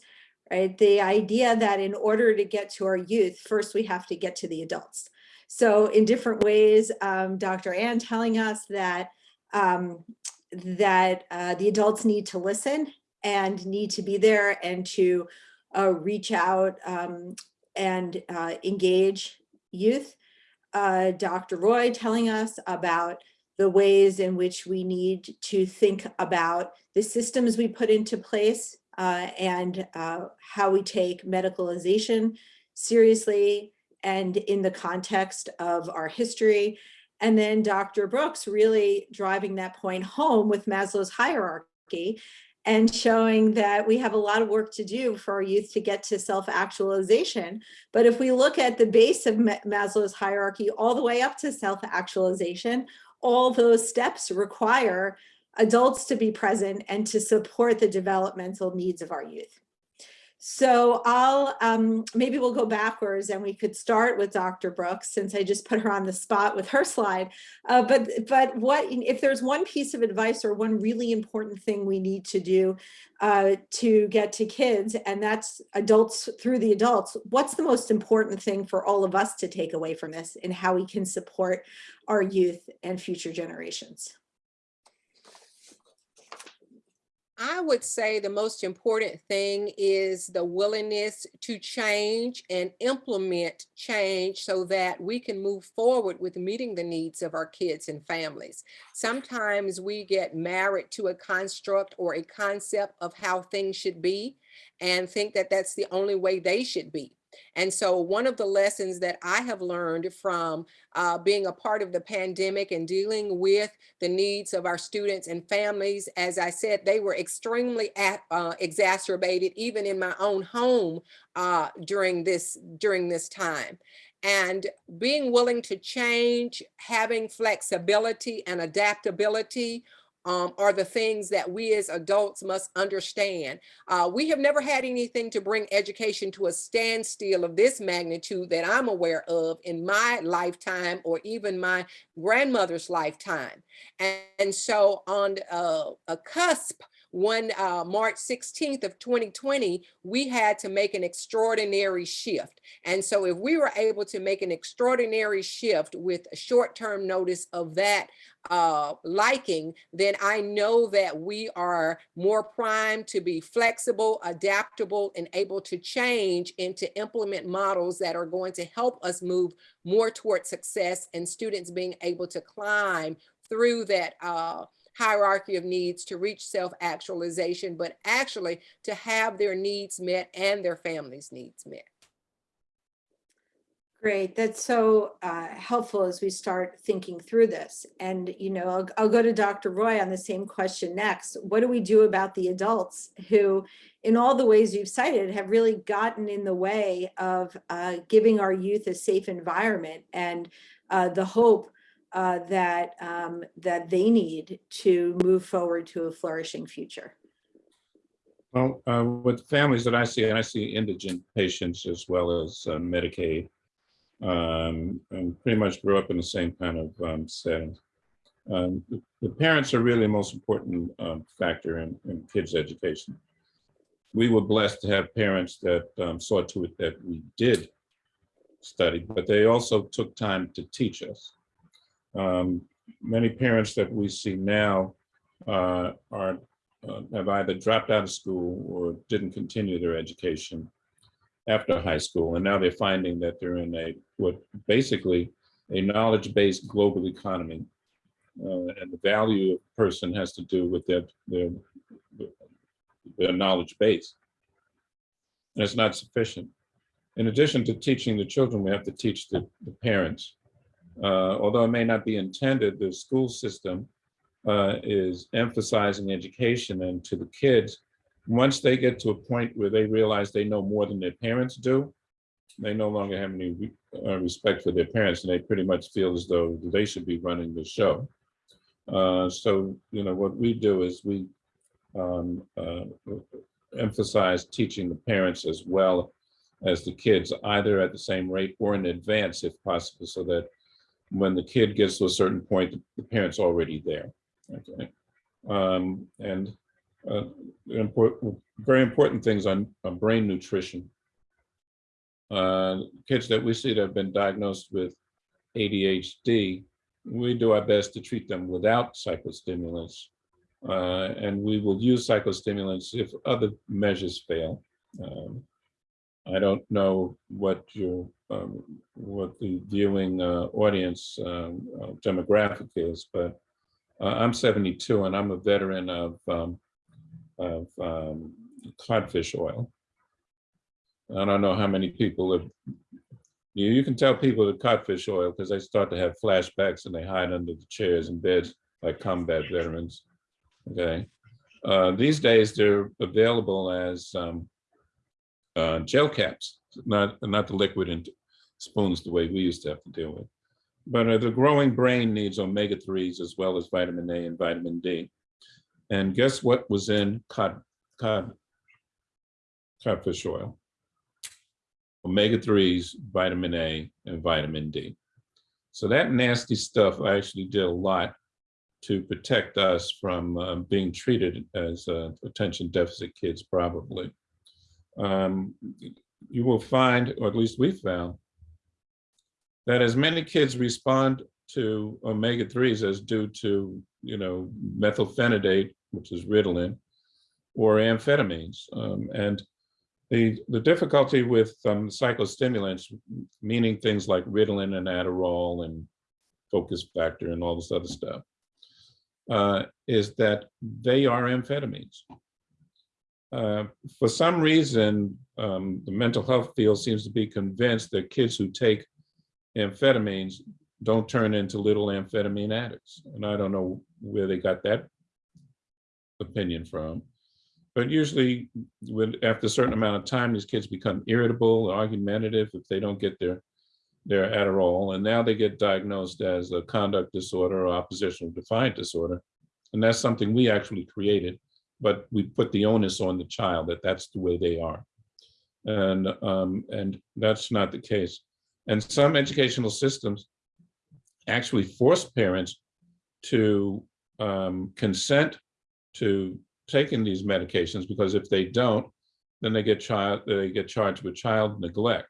right? The idea that in order to get to our youth, first we have to get to the adults. So in different ways, um, Dr. Anne telling us that, um, that uh, the adults need to listen and need to be there and to uh, reach out um, and uh, engage youth. Uh, Dr. Roy telling us about the ways in which we need to think about the systems we put into place uh, and uh, how we take medicalization seriously and in the context of our history. And then Dr. Brooks really driving that point home with Maslow's hierarchy and showing that we have a lot of work to do for our youth to get to self-actualization. But if we look at the base of Maslow's hierarchy all the way up to self-actualization, all those steps require adults to be present and to support the developmental needs of our youth. So I'll, um, maybe we'll go backwards and we could start with Dr. Brooks since I just put her on the spot with her slide. Uh, but, but what, if there's one piece of advice or one really important thing we need to do uh, to get to kids and that's adults through the adults, what's the most important thing for all of us to take away from this and how we can support our youth and future generations? I would say the most important thing is the willingness to change and implement change so that we can move forward with meeting the needs of our kids and families. Sometimes we get married to a construct or a concept of how things should be and think that that's the only way they should be. And so one of the lessons that I have learned from uh, being a part of the pandemic and dealing with the needs of our students and families, as I said, they were extremely at, uh, exacerbated even in my own home uh, during this during this time. And being willing to change, having flexibility and adaptability um, are the things that we as adults must understand. Uh, we have never had anything to bring education to a standstill of this magnitude that I'm aware of in my lifetime or even my grandmother's lifetime. And, and so on uh, a cusp one uh, March 16th of 2020, we had to make an extraordinary shift. And so if we were able to make an extraordinary shift with a short-term notice of that uh, liking, then I know that we are more primed to be flexible, adaptable, and able to change and to implement models that are going to help us move more toward success and students being able to climb through that uh, hierarchy of needs to reach self-actualization, but actually to have their needs met and their families' needs met. Great, that's so uh, helpful as we start thinking through this. And, you know, I'll, I'll, go to Dr. Roy on the same question next. What do we do about the adults who, in all the ways you've cited, have really gotten in the way of uh, giving our youth a safe environment and uh, the hope uh, that, um, that they need to move forward to a flourishing future? Well, uh, with families that I see, I see indigent patients as well as uh, Medicaid, um, and pretty much grew up in the same kind of um, setting. Um, the, the, parents are really the most important um, factor in, in, kids' education. We were blessed to have parents that um, saw to it that we did study, but they also took time to teach us. Um, many parents that we see now uh, are uh, have either dropped out of school or didn't continue their education after high school. And now they're finding that they're in a, what basically a knowledge-based global economy uh, and the value of a person has to do with their, their, their knowledge base. And it's not sufficient. In addition to teaching the children, we have to teach the, the parents. Uh, although it may not be intended, the school system uh, is emphasizing education and to the kids. Once they get to a point where they realize they know more than their parents do, they no longer have any re- uh, respect for their parents and they pretty much feel as though they should be running the show. Uh, so, you know, what we do is we um, uh, emphasize teaching the parents as well as the kids, either at the same rate or in advance if possible, so that when the kid gets to a certain point, the parent's already there. Okay. Um, and uh, important, very important things on, on brain nutrition. Uh, kids that we see that have been diagnosed with ADHD, we do our best to treat them without psychostimulants. Uh, and we will use psychostimulants if other measures fail. Um, I don't know what your, um, what the viewing uh, audience um, uh, demographic is, but uh, I'm 72 and I'm a veteran of, um, of um, codfish oil. I don't know how many people have, you, you can tell people the codfish oil because they start to have flashbacks and they hide under the chairs and beds like combat veterans. Okay. Uh, these days they're available as um, uh, gel caps, not, not the liquid spoons the way we used to have to deal with. But uh, the growing brain needs omega-3s as well as vitamin A and vitamin D. And guess what was in cod, cod, codfish oil? Omega-3s, vitamin A, and vitamin D. So that nasty stuff actually did a lot to protect us from uh, being treated as uh, attention deficit kids probably um, you will find, or at least we found, that as many kids respond to omega-3s as due to, you know, methylphenidate, which is Ritalin, or amphetamines. Um, and the, the difficulty with um, psychostimulants, meaning things like Ritalin and Adderall and focus factor and all this other stuff, uh, is that they are amphetamines. Uh, for some reason, um, the mental health field seems to be convinced that kids who take amphetamines don't turn into little amphetamine addicts. And I don't know where they got that opinion from. But usually, when after a certain amount of time, these kids become irritable, argumentative if they don't get their their Adderall, and now they get diagnosed as a conduct disorder or oppositional defiant disorder, and that's something we actually created but we put the onus on the child that that's the way they are. And, um, and that's not the case. And some educational systems actually force parents to um, consent to taking these medications because if they don't, then they get child they get charged with child neglect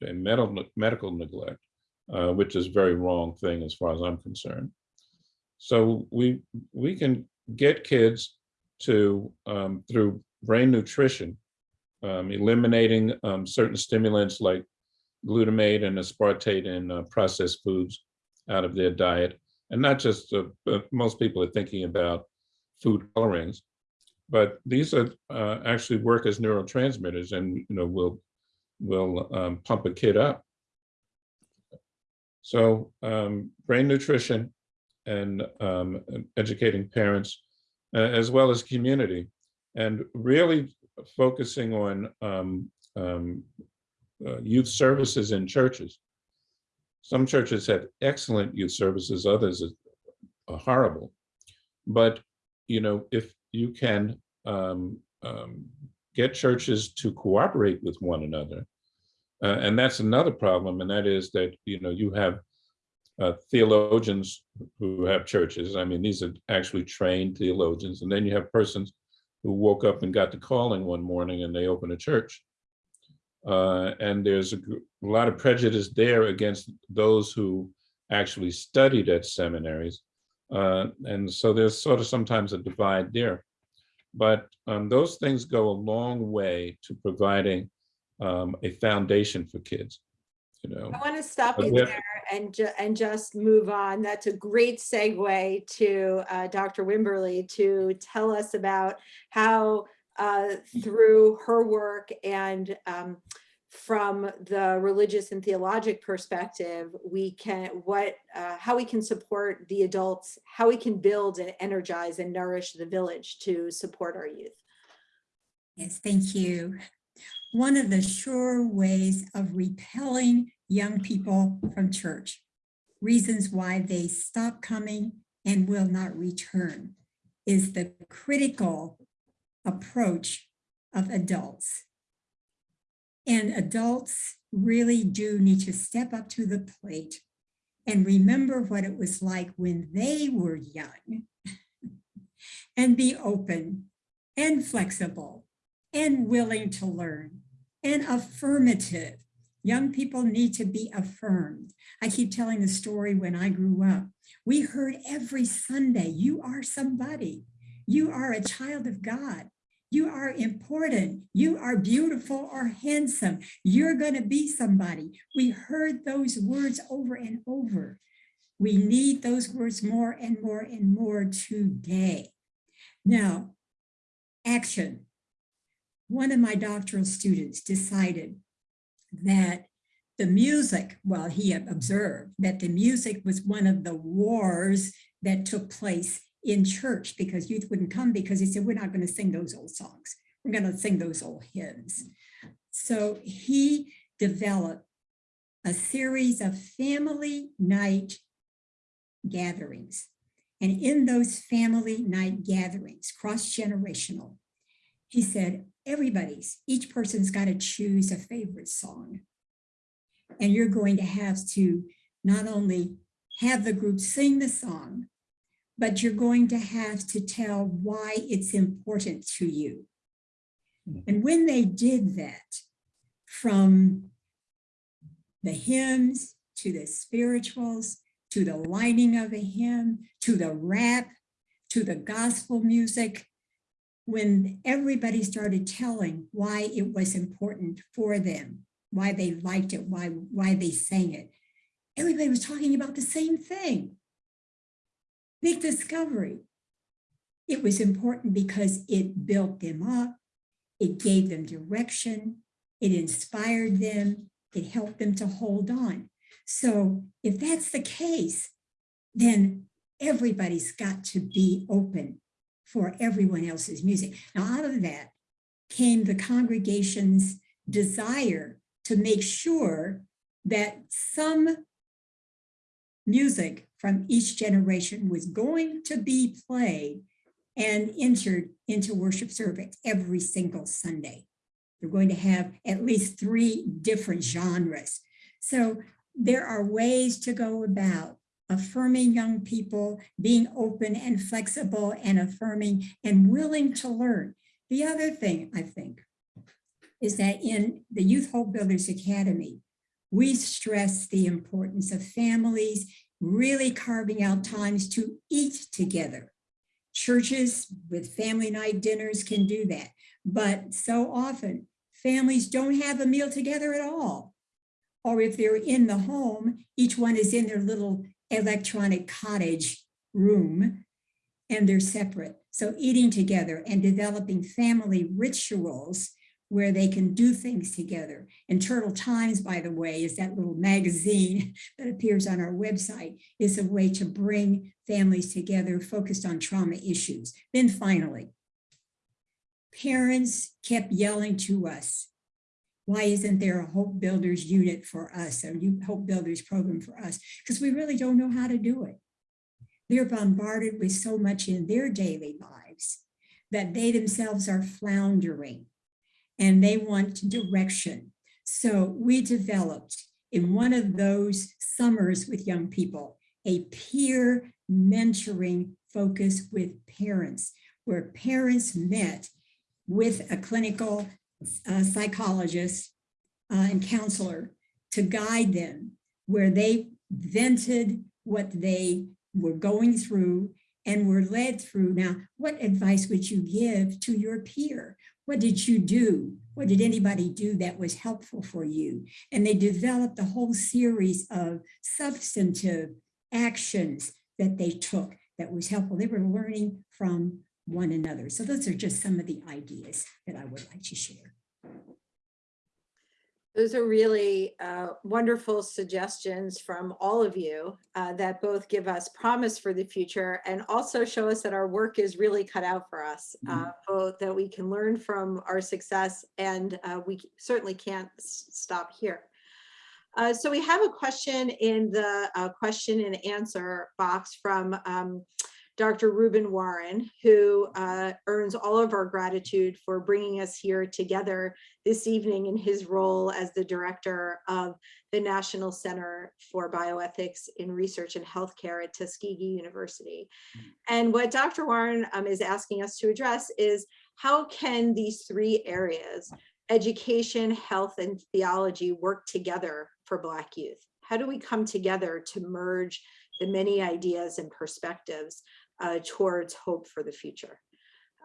medical medical neglect, uh, which is a very wrong thing as far as I'm concerned. So we we can get kids to, um, through brain nutrition, um, eliminating um, certain stimulants like glutamate and aspartate in uh, processed foods out of their diet. And not just, uh, most people are thinking about food colorings, but these are uh, actually work as neurotransmitters and you know will will um, pump a kid up. So um, brain nutrition and um, educating parents, uh, as well as community, and really focusing on um, um, uh, youth services in churches. Some churches have excellent youth services, others are horrible. But, you know, if you can um, um, get churches to cooperate with one another, uh, and that's another problem, and that is that, you know, you have uh, theologians who have churches. I mean, these are actually trained theologians. And then you have persons who woke up and got the calling one morning and they open a church. Uh, and there's a, a, lot of prejudice there against those who actually studied at seminaries. Uh, and so there's sort of sometimes a divide there. But um, those things go a long way to providing um, a foundation for kids. you know. I want to stop you there and ju- and just move on. That's a great segue to uh, Dr. Wimberly to tell us about how uh, through her work and um, from the religious and theologic perspective, we can what uh, how we can support the adults, how we can build and energize and nourish the village to support our youth. Yes, thank you. One of the sure ways of repelling young people from church, reasons why they stop coming and will not return, is the critical approach of adults. And adults really do need to step up to the plate and remember what it was like when they were young and be open and flexible and willing to learn and affirmative. Young people need to be affirmed. I keep telling the story when I grew up. We heard every Sunday, you are somebody. You are a child of God. You are important. You are beautiful or handsome. You're going to be somebody. We heard those words over and over. We need those words more and more and more today. Now, action one of my doctoral students decided that the music, well, he observed that the music was one of the wars that took place in church because youth wouldn't come because he said, we're not going to sing those old songs. We're going to sing those old hymns. So he developed a series of family night gatherings. And in those family night gatherings, cross-generational, he said, everybody's, each person's got to choose a favorite song. And you're going to have to not only have the group sing the song, but you're going to have to tell why it's important to you. Hmm. And when they did that, from the hymns to the spirituals, to the lining of a hymn, to the rap, to the gospel music, when everybody started telling why it was important for them, why they liked it, why, why they sang it, everybody was talking about the same thing. Big discovery. It was important because it built them up, it gave them direction, it inspired them, it helped them to hold on. So if that's the case, then everybody's got to be open for everyone else's music. Now, out of that came the congregation's desire to make sure that some music from each generation was going to be played and entered into worship service every single Sunday. They're going to have at least three different genres. So there are ways to go about affirming young people, being open and flexible and affirming and willing to learn. The other thing I think is that in the Youth Hope Builders Academy, we stress the importance of families really carving out times to eat together. Churches with family night dinners can do that, but so often families don't have a meal together at all. Or if they're in the home, each one is in their little electronic cottage room and they're separate. So eating together and developing family rituals where they can do things together. And Turtle Times, by the way, is that little magazine that appears on our website, is a way to bring families together focused on trauma issues. Then finally, parents kept yelling to us, why isn't there a Hope Builders unit for us, a Hope Builders program for us? Because we really don't know how to do it. They're bombarded with so much in their daily lives that they themselves are floundering and they want direction. So we developed in one of those summers with young people, a peer mentoring focus with parents, where parents met with a clinical uh, psychologist uh, and counselor to guide them where they vented what they were going through and were led through. Now, what advice would you give to your peer? What did you do? What did anybody do that was helpful for you? And they developed a whole series of substantive actions that they took that was helpful. They were learning from one another. So those are just some of the ideas that I would like to share. Those are really uh, wonderful suggestions from all of you uh, that both give us promise for the future and also show us that our work is really cut out for us, uh, both that we can learn from our success and uh, we certainly can't stop here. Uh, So we have a question in the uh, question and answer box from um, Dr. Rueben Warren, who uh, earns all of our gratitude for bringing us here together this evening in his role as the director of the National Center for Bioethics in Research and Healthcare at Tuskegee University. And what Dr. Warren um, is asking us to address is how can these three areas, education, health, and theology work together for Black youth? How do we come together to merge the many ideas and perspectives uh, towards hope for the future?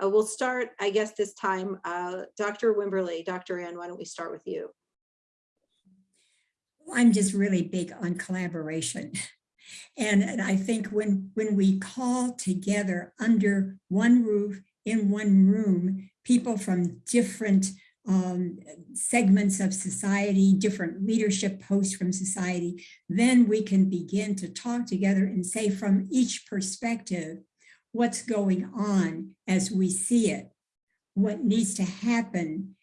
Uh, we'll start, I guess, this time, uh, Dr. Wimberly, Dr. Anne, why don't we start with you? I'm just really big on collaboration. And, and I think when, when we call together under one roof, in one room, people from different um, segments of society, different leadership posts from society, then we can begin to talk together and say from each perspective, what's going on as we see it, what needs to happen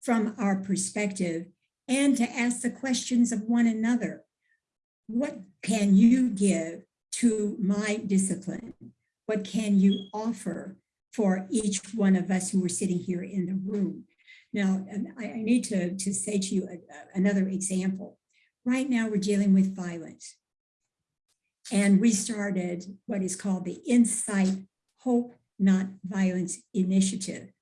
from our perspective, and to ask the questions of one another. What can you give to my discipline? What can you offer for each one of us who are sitting here in the room? Now, I, I need to, to say to you a- a- another example. Right now, we're dealing with violence. And we started what is called the Insight Hope Not Violence Initiative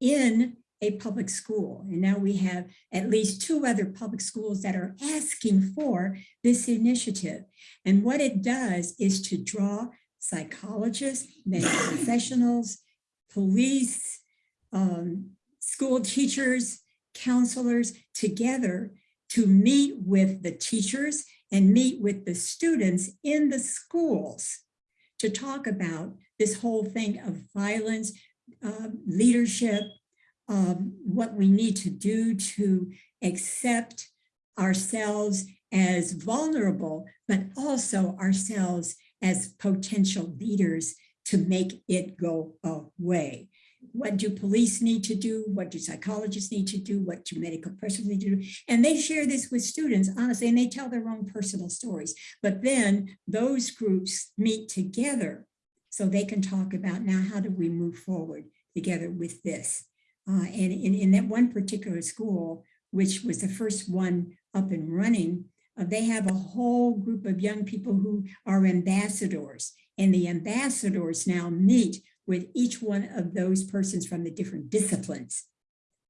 in a public school. And now we have at least two other public schools that are asking for this initiative. And what it does is to draw psychologists, medical professionals, police, um, school teachers, counselors together to meet with the teachers and meet with the students in the schools to talk about this whole thing of violence, uh, leadership, um, what we need to do to accept ourselves as vulnerable, but also ourselves as potential leaders to make it go away. What do police need to do? What do psychologists need to do? What do medical professionals need to do? And they share this with students, honestly, and they tell their own personal stories. But then those groups meet together so they can talk about now, how do we move forward together with this? Uh, and in, in that one particular school, which was the first one up and running, uh, they have a whole group of young people who are ambassadors. And the ambassadors now meet with each one of those persons from the different disciplines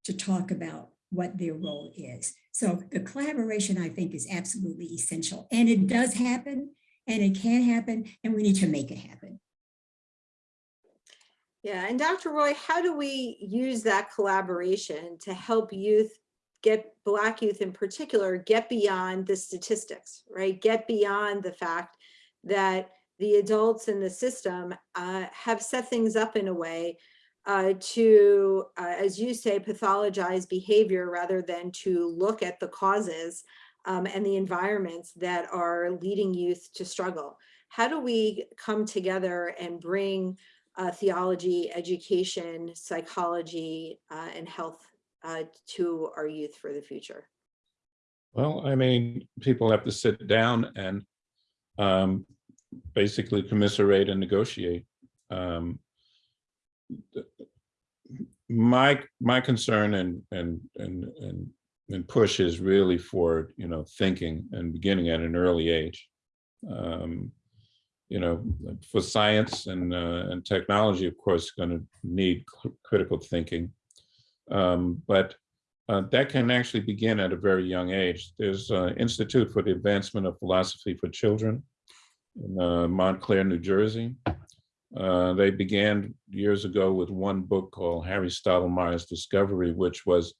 to talk about what their role is. So the collaboration, I think, is absolutely essential. And it does happen, and it can happen, and we need to make it happen. Yeah, and Dr. Roy, how do we use that collaboration to help youth get Black youth in particular, get beyond the statistics, right? Get beyond the fact that the adults in the system uh, have set things up in a way uh, to, uh, as you say, pathologize behavior rather than to look at the causes um, and the environments that are leading youth to struggle. How do we come together and bring uh, theology, education, psychology, uh, and health uh, to our youth for the future? Well, I mean, people have to sit down and um, basically commiserate and negotiate. Um, My, my concern and, and, and, and, and push is really for, you know, thinking and beginning at an early age. Um, You know, for science and, uh, and technology, of course, going to need critical thinking. Um, But uh, that can actually begin at a very young age. There's an Institute for the Advancement of Philosophy for Children in uh, Montclair, New Jersey. Uh, They began years ago with one book called Harry Stottlemeier's Discovery, which was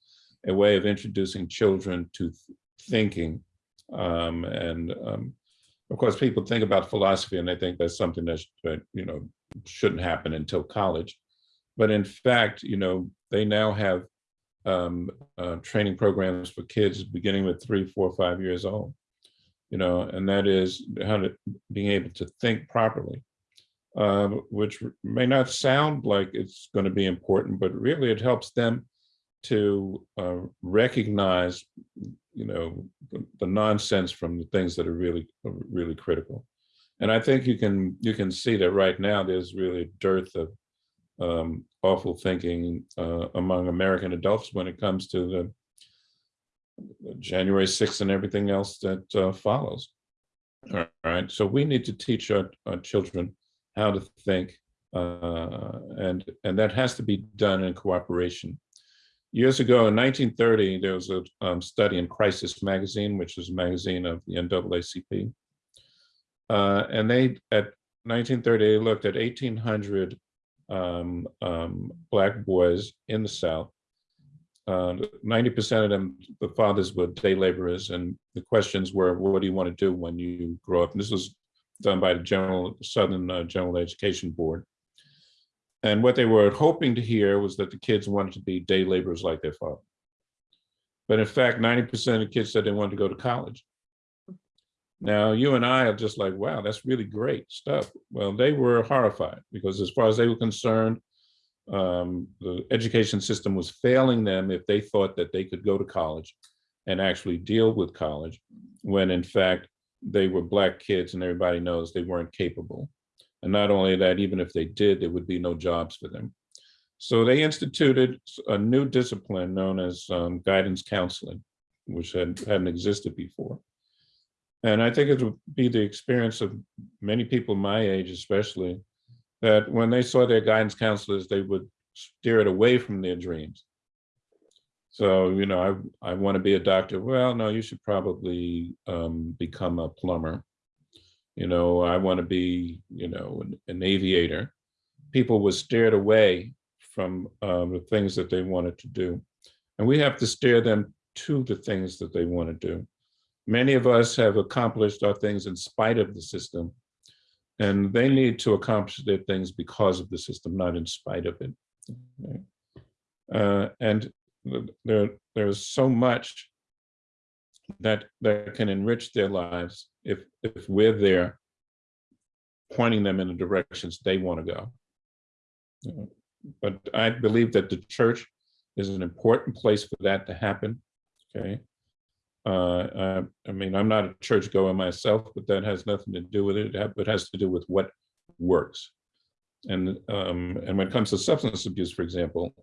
a way of introducing children to th- thinking. Um, And um, of course, people think about philosophy and they think that's something that, that, you know, shouldn't happen until college. But in fact, you know, they now have um, uh, training programs for kids beginning with three, four, five years old. You know, and that is how to being able to think properly, um, which may not sound like it's going to be important, but really it helps them to uh, recognize, you know, the, the nonsense from the things that are really, really critical. And I think you can you can see that right now there's really a dearth of um, awful thinking uh, among American adults when it comes to the January 6th and everything else that uh, follows. All right, so we need to teach our, our children how to think, uh, and and that has to be done in cooperation. Years ago, in 1930, there was a um, study in Crisis Magazine, which is a magazine of the NAACP, uh, and they at 1930 they looked at 1,800 um, um, black boys in the South. Uh, 90% of them, the fathers were day laborers, and the questions were, what do you want to do when you grow up? And this was done by the General Southern uh, General Education Board. And what they were hoping to hear was that the kids wanted to be day laborers like their father. But in fact, 90% of the kids said they wanted to go to college. Now, you and I are just like, wow, that's really great stuff. Well, they were horrified because as far as they were concerned, um, the education system was failing them if they thought that they could go to college and actually deal with college, when in fact, they were black kids and everybody knows they weren't capable. And not only that, even if they did, there would be no jobs for them. So they instituted a new discipline known as um, guidance counseling, which had, hadn't existed before. And I think it would be the experience of many people my age, especially, that when they saw their guidance counselors, they would steer it away from their dreams. So, you know, I, I want to be a doctor. Well, no, you should probably um, become a plumber. You know, I want to be, you know, an, an aviator. People were steered away from um, the things that they wanted to do. And we have to steer them to the things that they want to do. Many of us have accomplished our things in spite of the system, and they need to accomplish their things because of the system, not in spite of it. Okay. Uh, and there, there's so much that that can enrich their lives if if we're there pointing them in the directions they want to go. But I believe that the church is an important place for that to happen. Okay. Uh, I, I mean, I'm not a church goer myself, but that has nothing to do with it. It has to do with what works. And um, and when it comes to substance abuse, for example,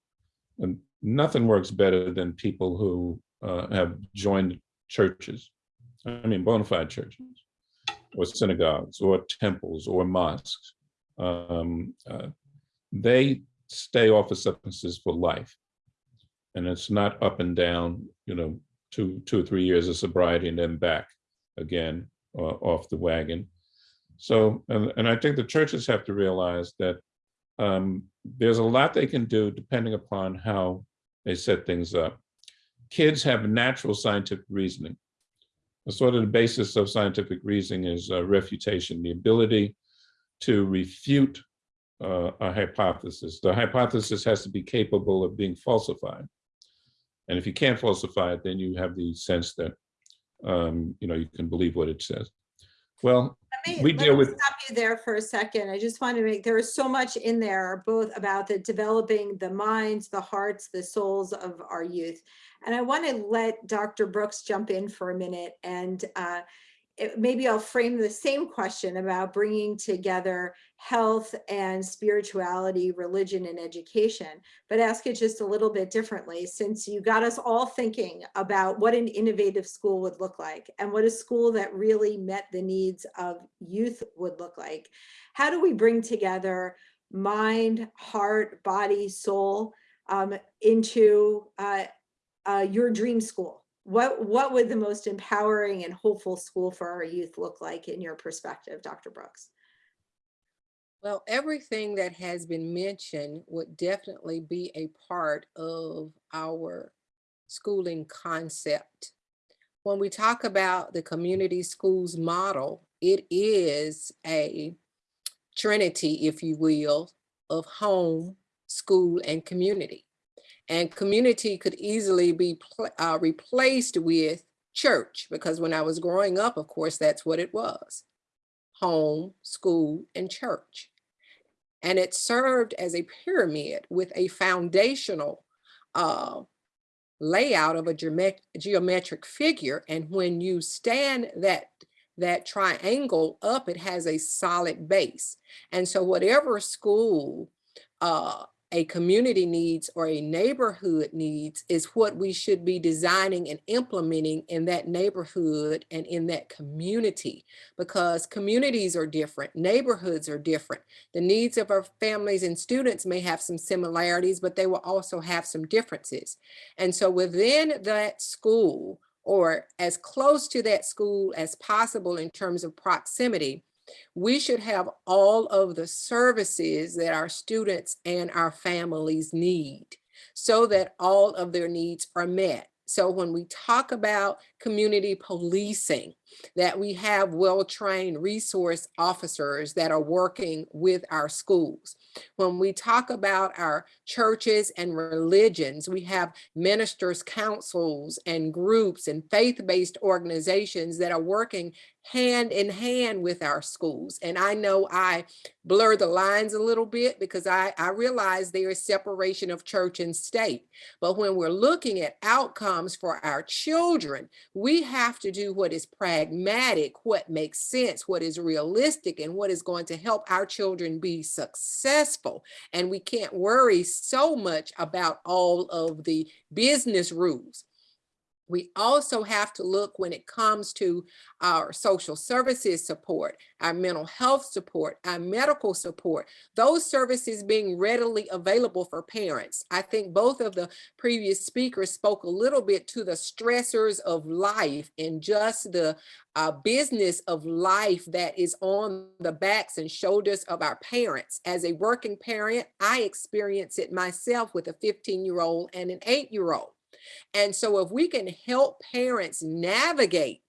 nothing works better than people who uh, have joined churches. I mean, bona fide churches, or synagogues, or temples, or mosques. Um, uh, they stay off of substances for life, and it's not up and down. You know, two, two or three years of sobriety and then back again uh, off the wagon. So, and, and I think the churches have to realize that um, there's a lot they can do depending upon how they set things up. Kids have natural scientific reasoning. Sort of the basis of scientific reasoning is uh, refutation, the ability to refute uh, a hypothesis. The hypothesis has to be capable of being falsified. And if you can't falsify it, then you have the sense that um, you know you can believe what it says. Well, Let me- We let deal me with- Stop you there for a second. I just want to make, there is so much in there, both about the developing the minds, the hearts, the souls of our youth. And I want to let Dr. Brooks jump in for a minute and uh, it- maybe I'll frame the same question about bringing together health and spirituality, religion and education, but ask it just a little bit differently since you got us all thinking about what an innovative school would look like and what a school that really met the needs of youth would look like. How do we bring together mind, heart, body, soul um, into uh, uh, your dream school? What, what would the most empowering and hopeful school for our youth look like in your perspective, Dr. Brooks? Well, everything that has been mentioned would definitely be a part of our schooling concept. When we talk about the community schools model, it is a trinity, if you will, of home, school, and community. And community could easily be uh, replaced with church, because when I was growing up, of course, that's what it was home, school, and church. And it served as a pyramid with a foundational uh, layout of a geomet- geometric figure. And when you stand that that triangle up, it has a solid base. And so whatever school uh, a community needs or a neighborhood needs is what we should be designing and implementing in that neighborhood and in that community because communities are different, neighborhoods are different. The needs of our families and students may have some similarities, but they will also have some differences. And so within that school or as close to that school as possible in terms of proximity, we should have all of the services that our students and our families need so that all of their needs are met. So when we talk about community policing, that we have well-trained resource officers that are working with our schools. When we talk about our churches and religions, we have ministers, councils, and groups and faith-based organizations that are working hand in hand with our schools. And I know I blur the lines a little bit because I, I realize there is separation of church and state. But when we're looking at outcomes for our children, we have to do what is pragmatic, what makes sense, what is realistic, and what is going to help our children be successful. And we can't worry so much about all of the business rules. We also have to look when it comes to our social services support, our mental health support, our medical support, those services being readily available for parents. I think both of the previous speakers spoke a little bit to the stressors of life and just the uh, business of life that is on the backs and shoulders of our parents. As a working parent, I experience it myself with a 15 year old and an eight year old. And so if we can help parents navigate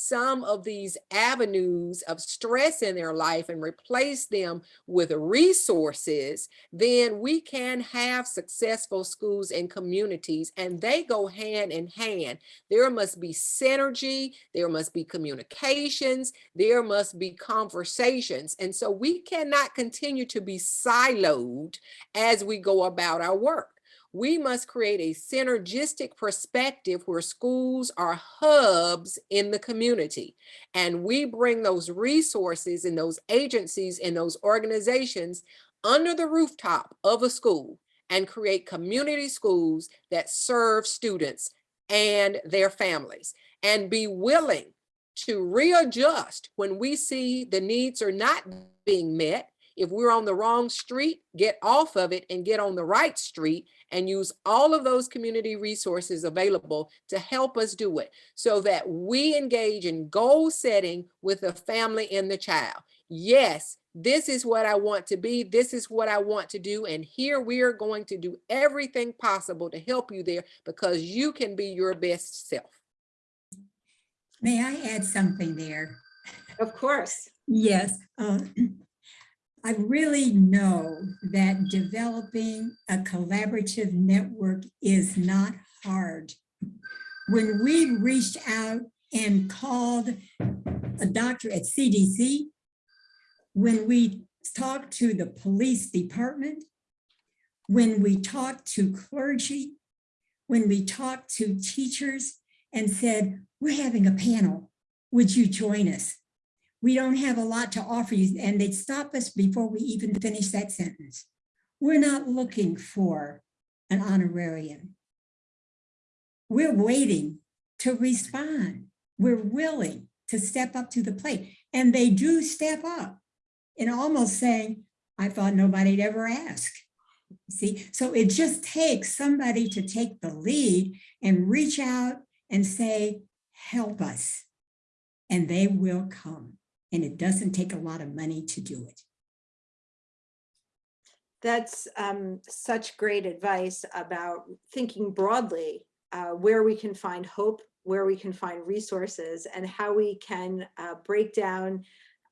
some of these avenues of stress in their life and replace them with resources, then we can have successful schools and communities and they go hand in hand. There must be synergy, there must be communications, there must be conversations. And so we cannot continue to be siloed as we go about our work we must create a synergistic perspective where schools are hubs in the community. And we bring those resources and those agencies and those organizations under the rooftop of a school and create community schools that serve students and their families and be willing to readjust when we see the needs are not being met if we're on the wrong street, get off of it and get on the right street and use all of those community resources available to help us do it so that we engage in goal setting with the family and the child. Yes, this is what I want to be. This is what I want to do. And here we are going to do everything possible to help you there because you can be your best self. May I add something there? Of course. Yes. uh, I really know that developing a collaborative network is not hard. When we reached out and called a doctor at CDC, when we talked to the police department, when we talked to clergy, when we talked to teachers and said, we're having a panel, would you join us? We don't have a lot to offer you. And they'd stop us before we even finish that sentence. We're not looking for an honorarium. We're waiting to respond. We're willing to step up to the plate. And they do step up and almost saying, I thought nobody'd ever ask. See, so it just takes somebody to take the lead and reach out and say, help us. And they will come and it doesn't take a lot of money to do it. That's um, such great advice about thinking broadly, uh, where we can find hope, where we can find resources, and how we can uh, break down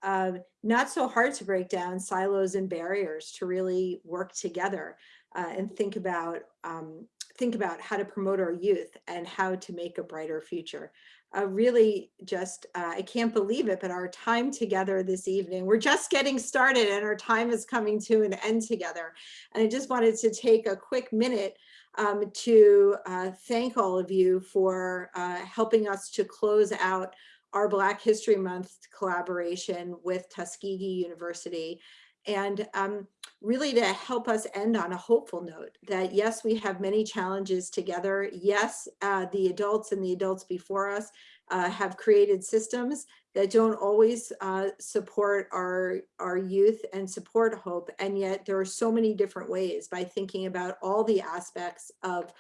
uh, not so hard to break down silos and barriers to really work together uh, and think about um, think about how to promote our youth and how to make a brighter future. Uh, really just, uh, I can't believe it, but our time together this evening, we're just getting started and our time is coming to an end together. And I just wanted to take a quick minute um, to uh, thank all of you for uh, helping us to close out our Black History Month collaboration with Tuskegee University and um, really to help us end on a hopeful note that yes, we have many challenges together. Yes, uh, the adults and the adults before us uh, have created systems that don't always uh, support our, our youth and support hope. And yet there are so many different ways by thinking about all the aspects of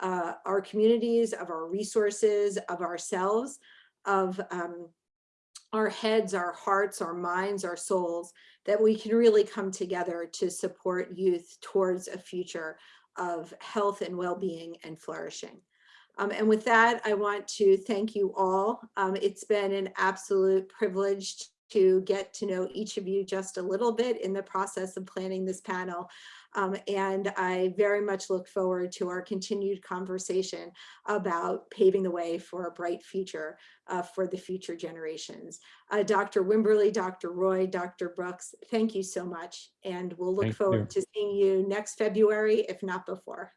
uh, our communities, of our resources, of ourselves, of um, our heads, our hearts, our minds, our souls, that we can really come together to support youth towards a future of health and well-being and flourishing. Um, and with that, I want to thank you all. Um, it's been an absolute privilege to get to know each of you just a little bit in the process of planning this panel. Um, and I very much look forward to our continued conversation about paving the way for a bright future uh, for the future generations. Uh, Dr. Wimberly, Dr. Roy, Dr. Brooks, thank you so much. And we'll look Thank forward to seeing you next February, if not before.